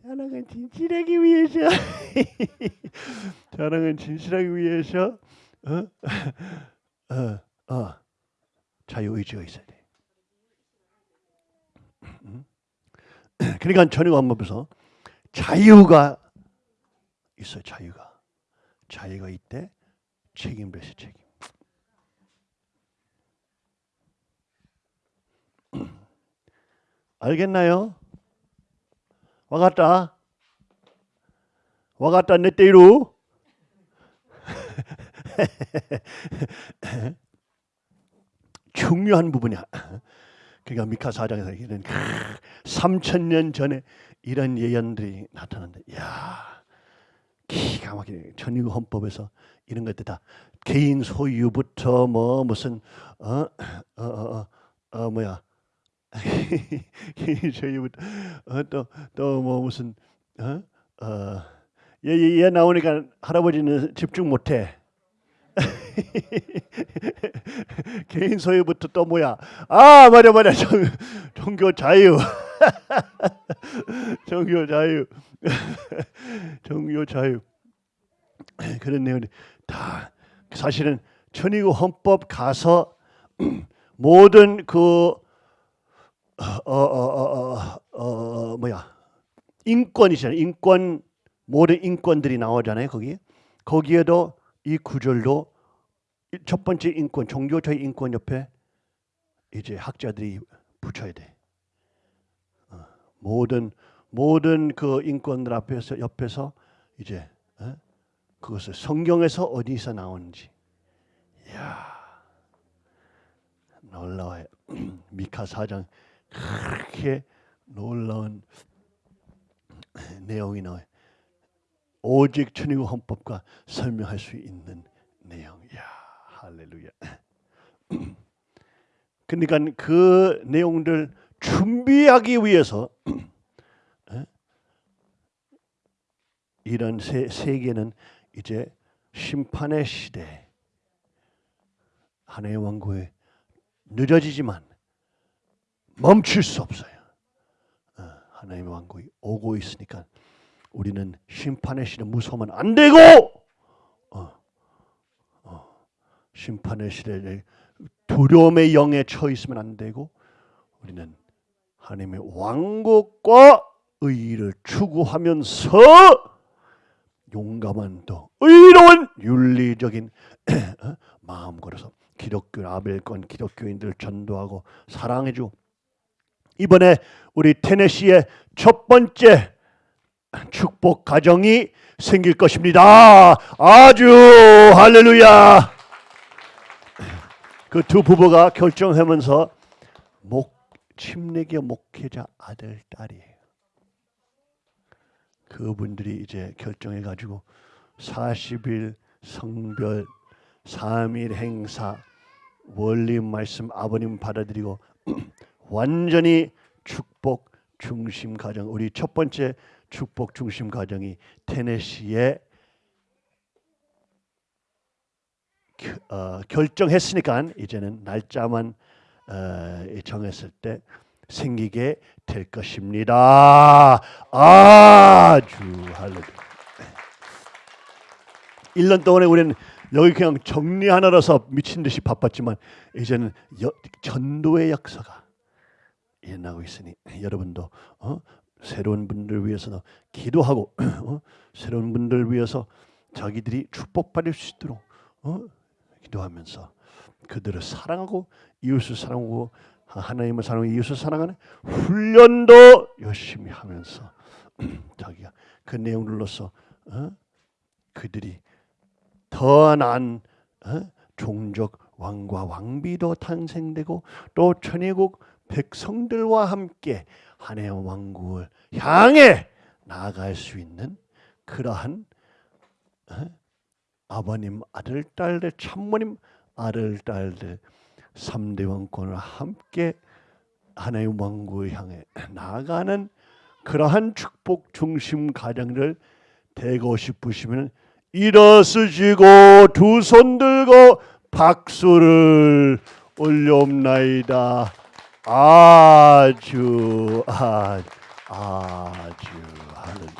사랑은 진실하기 위해서 <laughs> 사랑은 진실하기 위해서 어? 어, 어. 자유 의지가 있어야 돼. 음? <clears throat> 그러니까 전혀 안법에서 자유가 있어요. 자유가 자유가 있대 책임도 있어 책임. <clears throat> 알겠나요? 와갔다. 와갔다 내 때로. <laughs> 중요한 부분이야. <clears throat> 그러니까 미카 사장에서 이런 3천 년 전에 이런 예언들이 나타난다. 야, 기가 막히네. 천의국 헌법에서 이런 것들 다 개인 소유부터 뭐 무슨 어어어 어, 어, 어, 뭐야 <laughs> 개인 소유부터 어, 또또 뭐 무슨 어어얘 얘, 얘 나오니까 할아버지는 집중 못해. <laughs> 개인 소유부터 또 뭐야? 아 맞아 맞아 종, 종교 자유, <laughs> 종교 자유, <laughs> 종교 자유 그런 내용이 다 사실은 천의국 헌법 가서 <clears throat> 모든 그 어, 어, 어, 어, 어, 뭐야 인권이잖아요. 인권 모든 인권들이 나오잖아요. 거기 거기에도 이 구절도 첫 번째 인권, 종교적 인권 옆에 이제 학자들이 붙여야 돼. 어, 모든 모든 그 인권들 앞에서 옆에서 이제 어? 그것을 성경에서 어디서 나오는지. 이야 놀라워요. <clears throat> 미카 사장 그렇게 놀라운 <clears throat> 내용이 나와요. 오직 천의국 헌법과 설명할 수 있는 내용. 야 할렐루야. <clears throat> 그러니까 그 내용들 준비하기 위해서 <clears throat> 이런 세, 세계는 이제 심판의 시대 하나의 왕국에 늦어지지만 멈출 수 없어요. 어, 하나님의 왕국이 오고 있으니까 우리는 심판의 시대 무서우면 안 되고 어, 어, 심판의 시대에 두려움의 영에 처 있으면 안 되고 우리는 하나님의 왕국과 의를 추구하면서 용감한 또 의로운 윤리적인 <clears throat> 어? 마음 걸어서 기독교 아벨권 기독교인들 전도하고 사랑해주고 이번에 우리 테네시의 첫 번째 축복 가정이 생길 것입니다. 아주 할렐루야. 그 두 부부가 결정하면서 목 침례교 목회자 아들 딸이에요. 그분들이 이제 결정해 가지고 40일 성별 3일 행사 원리 말씀 아버님 받아들이고 <clears throat> 완전히 축복 중심 가정 우리 첫 번째 축복 중심 가정이 테네시에 겨- 어, 결정했으니까 이제는 날짜만 어, 정했을 때 생기게 될 것입니다. 아주 할렐루야. 1년 동안에 우리는 여기 그냥 정리하느라서 미친 듯이 바빴지만 이제는 여, 전도의 역사가 일어나고 있으니 여러분도 어? 새로운 분들 위해서 기도하고 <clears throat> 어? 새로운 분들 위해서 자기들이 축복받을 수 있도록 어? 기도하면서 그들을 사랑하고 이웃을 사랑하고 하나님을 사랑하고 이웃을 사랑하는 훈련도 열심히 하면서 <clears throat> 자기가 그 내용들로서 어? 그들이 더 나은 어? 종족 왕과 왕비도 탄생되고 또 천의국 백성들과 함께 하나님의 왕국을 향해 나아갈 수 있는 그러한 어? 아버님 아들 딸들 참모님 아들 딸들 삼대 왕권을 함께 하나님의 왕국을 향해 나아가는 그러한 축복 중심 가정을 되고 싶으시면 일어서시고 두 손 들고 박수를 올려옵나이다. Aju, Aju, Aju. Hallelujah.